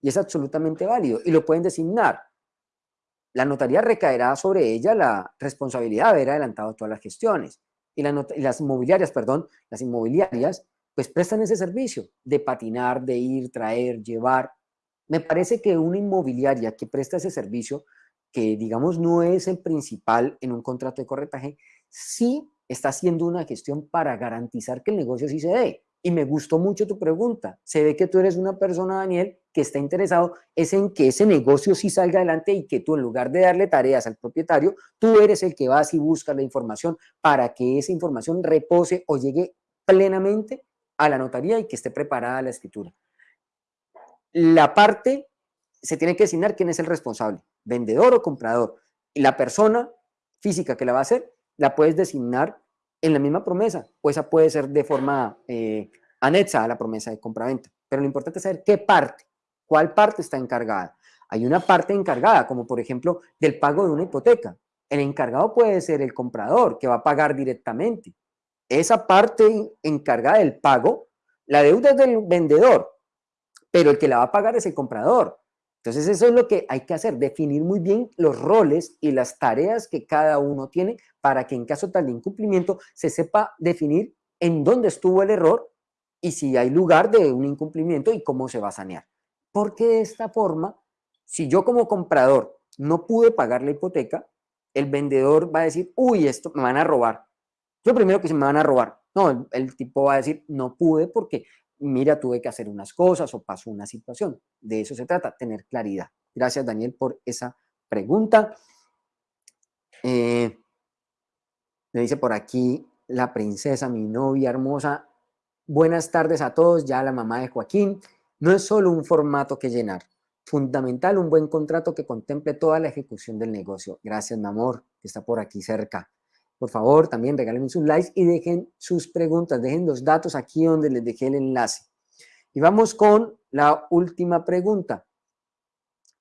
y es absolutamente válido y lo pueden designar. La notaría recaerá sobre ella la responsabilidad de haber adelantado todas las gestiones y, las inmobiliarias, perdón, las inmobiliarias pues prestan ese servicio de patinar, de ir, traer, llevar. Me parece que una inmobiliaria que presta ese servicio, que digamos no es el principal en un contrato de corretaje, sí está haciendo una gestión para garantizar que el negocio sí se dé. Y me gustó mucho tu pregunta. Se ve que tú eres una persona, Daniel, que está interesado es en que ese negocio sí salga adelante y que tú en lugar de darle tareas al propietario, tú eres el que vas y buscas la información para que esa información repose o llegue plenamente a la notaría y que esté preparada la escritura. La parte se tiene que designar quién es el responsable, vendedor o comprador. Y la persona física que la va a hacer, la puedes designar en la misma promesa, o esa puede ser de forma eh, anexa a la promesa de compraventa. Pero lo importante es saber qué parte, cuál parte está encargada. Hay una parte encargada, como por ejemplo del pago de una hipoteca. El encargado puede ser el comprador, que va a pagar directamente esa parte encargada del pago, la deuda es del vendedor, pero el que la va a pagar es el comprador. Entonces eso es lo que hay que hacer, definir muy bien los roles y las tareas que cada uno tiene para que en caso tal de incumplimiento se sepa definir en dónde estuvo el error y si hay lugar de un incumplimiento y cómo se va a sanear. Porque de esta forma, si yo como comprador no pude pagar la hipoteca, el vendedor va a decir, uy, esto me van a robar. Yo primero que se me van a robar. No, el, tipo va a decir, no pude porque, mira, tuve que hacer unas cosas o pasó una situación. De eso se trata, tener claridad. Gracias, Daniel, por esa pregunta. Eh, me dice por aquí la princesa, mi novia hermosa. Buenas tardes a todos, ya la mamá de Joaquín. No es solo un formato que llenar. Fundamental un buen contrato que contemple toda la ejecución del negocio. Gracias, mi amor, que está por aquí cerca. Por favor, también regálenme sus likes y dejen sus preguntas, dejen los datos aquí donde les dejé el enlace. Y vamos con la última pregunta.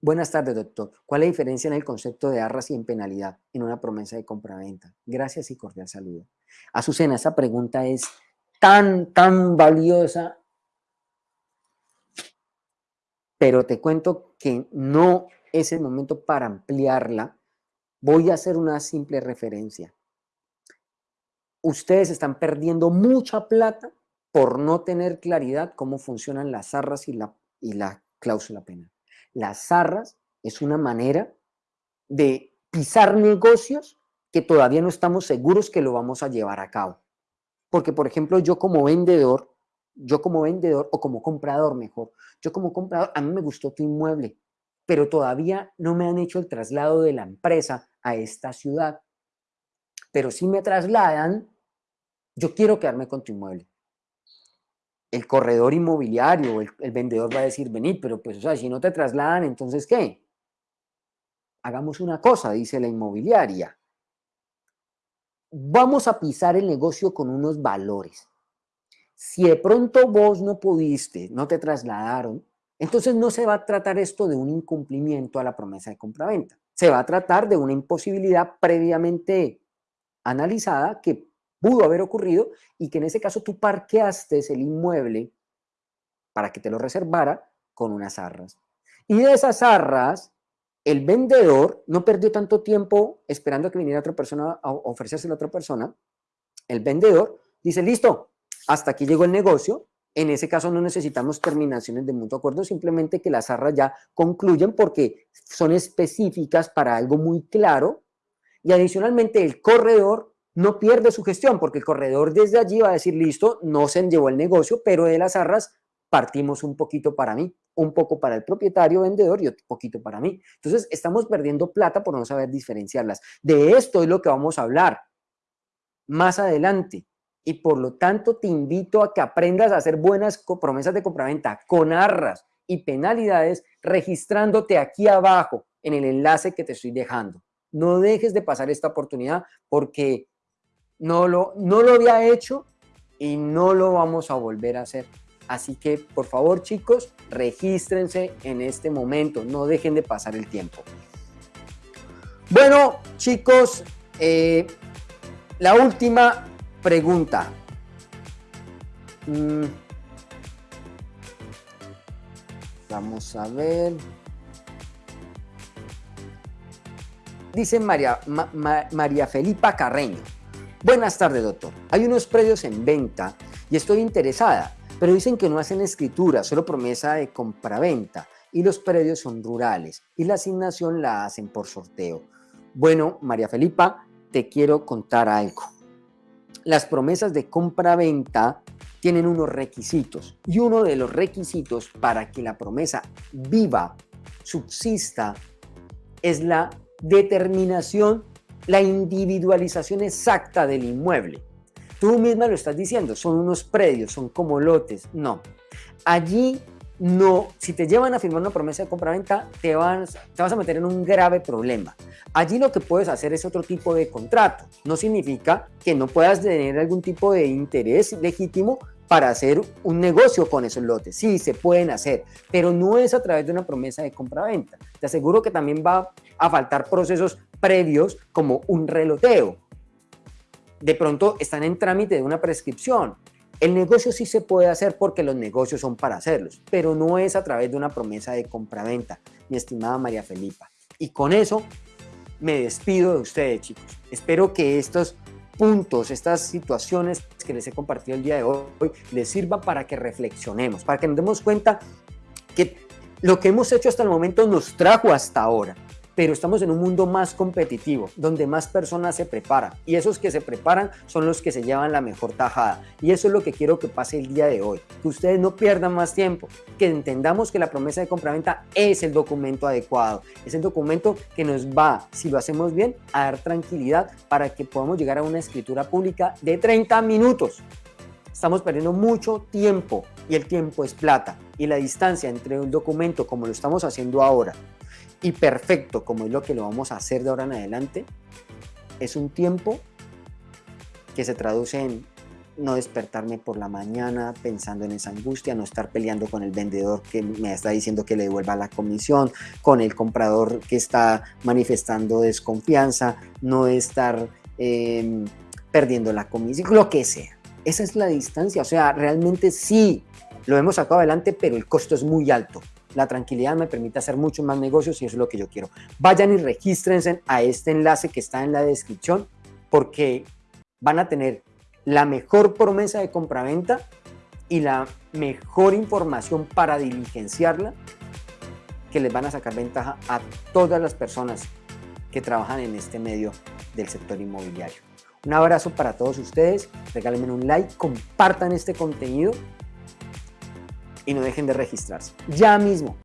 Buenas tardes, doctor. ¿Cuál es la diferencia en el concepto de arras y en penalidad en una promesa de compraventa? Gracias y cordial saludo. Azucena, esa pregunta es tan, tan valiosa, pero te cuento que no es el momento para ampliarla. Voy a hacer una simple referencia. Ustedes están perdiendo mucha plata por no tener claridad cómo funcionan las arras y la, y la cláusula penal. Las arras es una manera de pisar negocios que todavía no estamos seguros que lo vamos a llevar a cabo. Porque, por ejemplo, yo como vendedor, yo como vendedor o como comprador mejor, yo como comprador, a mí me gustó tu inmueble, pero todavía no me han hecho el traslado de la empresa a esta ciudad. Pero si me trasladan, yo quiero quedarme con tu inmueble el corredor inmobiliario, el, el, vendedor va a decir, venid, pero pues, o sea, si no te trasladan, entonces, ¿qué? Hagamos una cosa, dice la inmobiliaria. Vamos a pisar el negocio con unos valores. Si de pronto vos no pudiste, no te trasladaron, entonces no se va a tratar esto de un incumplimiento a la promesa de compraventa. Se va a tratar de una imposibilidad previamente analizada que pudo haber ocurrido y que en ese caso tú parqueaste el inmueble para que te lo reservara con unas arras. Y de esas arras, el vendedor no perdió tanto tiempo esperando a que viniera otra persona a ofrecerse a otra persona. El vendedor dice, listo, hasta aquí llegó el negocio. En ese caso no necesitamos terminaciones de mutuo acuerdo, simplemente que las arras ya concluyen porque son específicas para algo muy claro. Y adicionalmente el corredor no pierde su gestión, porque el corredor desde allí va a decir, listo, no se llevó el negocio, pero de las arras partimos un poquito para mí, un poco para el propietario vendedor y otro poquito para mí. Entonces, estamos perdiendo plata por no saber diferenciarlas. De esto es lo que vamos a hablar más adelante. Y por lo tanto, te invito a que aprendas a hacer buenas promesas de compraventa con arras y penalidades registrándote aquí abajo en el enlace que te estoy dejando. No dejes de pasar esta oportunidad porque no lo, no lo había hecho y no lo vamos a volver a hacer. Así que, por favor, chicos, regístrense en este momento, no dejen de pasar el tiempo. Bueno, chicos, eh, la última pregunta. Mm. Vamos a ver. Dice María, María Felipa Carreño. Buenas tardes, doctor. Hay unos predios en venta y estoy interesada, pero dicen que no hacen escritura, solo promesa de compraventa y los predios son rurales y la asignación la hacen por sorteo. Bueno, María Felipa, te quiero contar algo. Las promesas de compraventa tienen unos requisitos y uno de los requisitos para que la promesa viva, subsista, es la determinación la individualización exacta del inmueble. Tú misma lo estás diciendo, son unos predios, son como lotes. No. Allí no, si te llevan a firmar una promesa de compraventa, te te vas a meter en un grave problema. Allí lo que puedes hacer es otro tipo de contrato. No significa que no puedas tener algún tipo de interés legítimo para hacer un negocio con esos lotes. Sí, se pueden hacer, pero no es a través de una promesa de compraventa. Te aseguro que también va a faltar procesos previos como un reloteo. De pronto están en trámite de una prescripción. El negocio sí se puede hacer porque los negocios son para hacerlos, pero no es a través de una promesa de compraventa, mi estimada María Felipa. Y con eso me despido de ustedes, chicos. Espero que estos puntos, estas situaciones que les he compartido el día de hoy, les sirvan para que reflexionemos, para que nos demos cuenta que lo que hemos hecho hasta el momento nos trajo hasta ahora pero estamos en un mundo más competitivo, donde más personas se preparan y esos que se preparan son los que se llevan la mejor tajada y eso es lo que quiero que pase el día de hoy, que ustedes no pierdan más tiempo, que entendamos que la promesa de compraventa es el documento adecuado, es el documento que nos va, si lo hacemos bien, a dar tranquilidad para que podamos llegar a una escritura pública de 30 minutos. Estamos perdiendo mucho tiempo y el tiempo es plata y la distancia entre un documento como lo estamos haciendo ahora y perfecto como es lo que lo vamos a hacer de ahora en adelante, es un tiempo que se traduce en no despertarme por la mañana pensando en esa angustia, no estar peleando con el vendedor que me está diciendo que le devuelva la comisión, con el comprador que está manifestando desconfianza, no estar em, perdiendo la comisión, lo que sea. Esa es la distancia, o sea, realmente sí, lo hemos sacado adelante, pero el costo es muy alto. La tranquilidad me permite hacer muchos más negocios y eso es lo que yo quiero. Vayan y regístrense a este enlace que está en la descripción porque van a tener la mejor promesa de compraventa y la mejor información para diligenciarla que les van a sacar ventaja a todas las personas que trabajan en este medio del sector inmobiliario. Un abrazo para todos ustedes, regálenme un like, compartan este contenido y no dejen de registrarse. Ya mismo.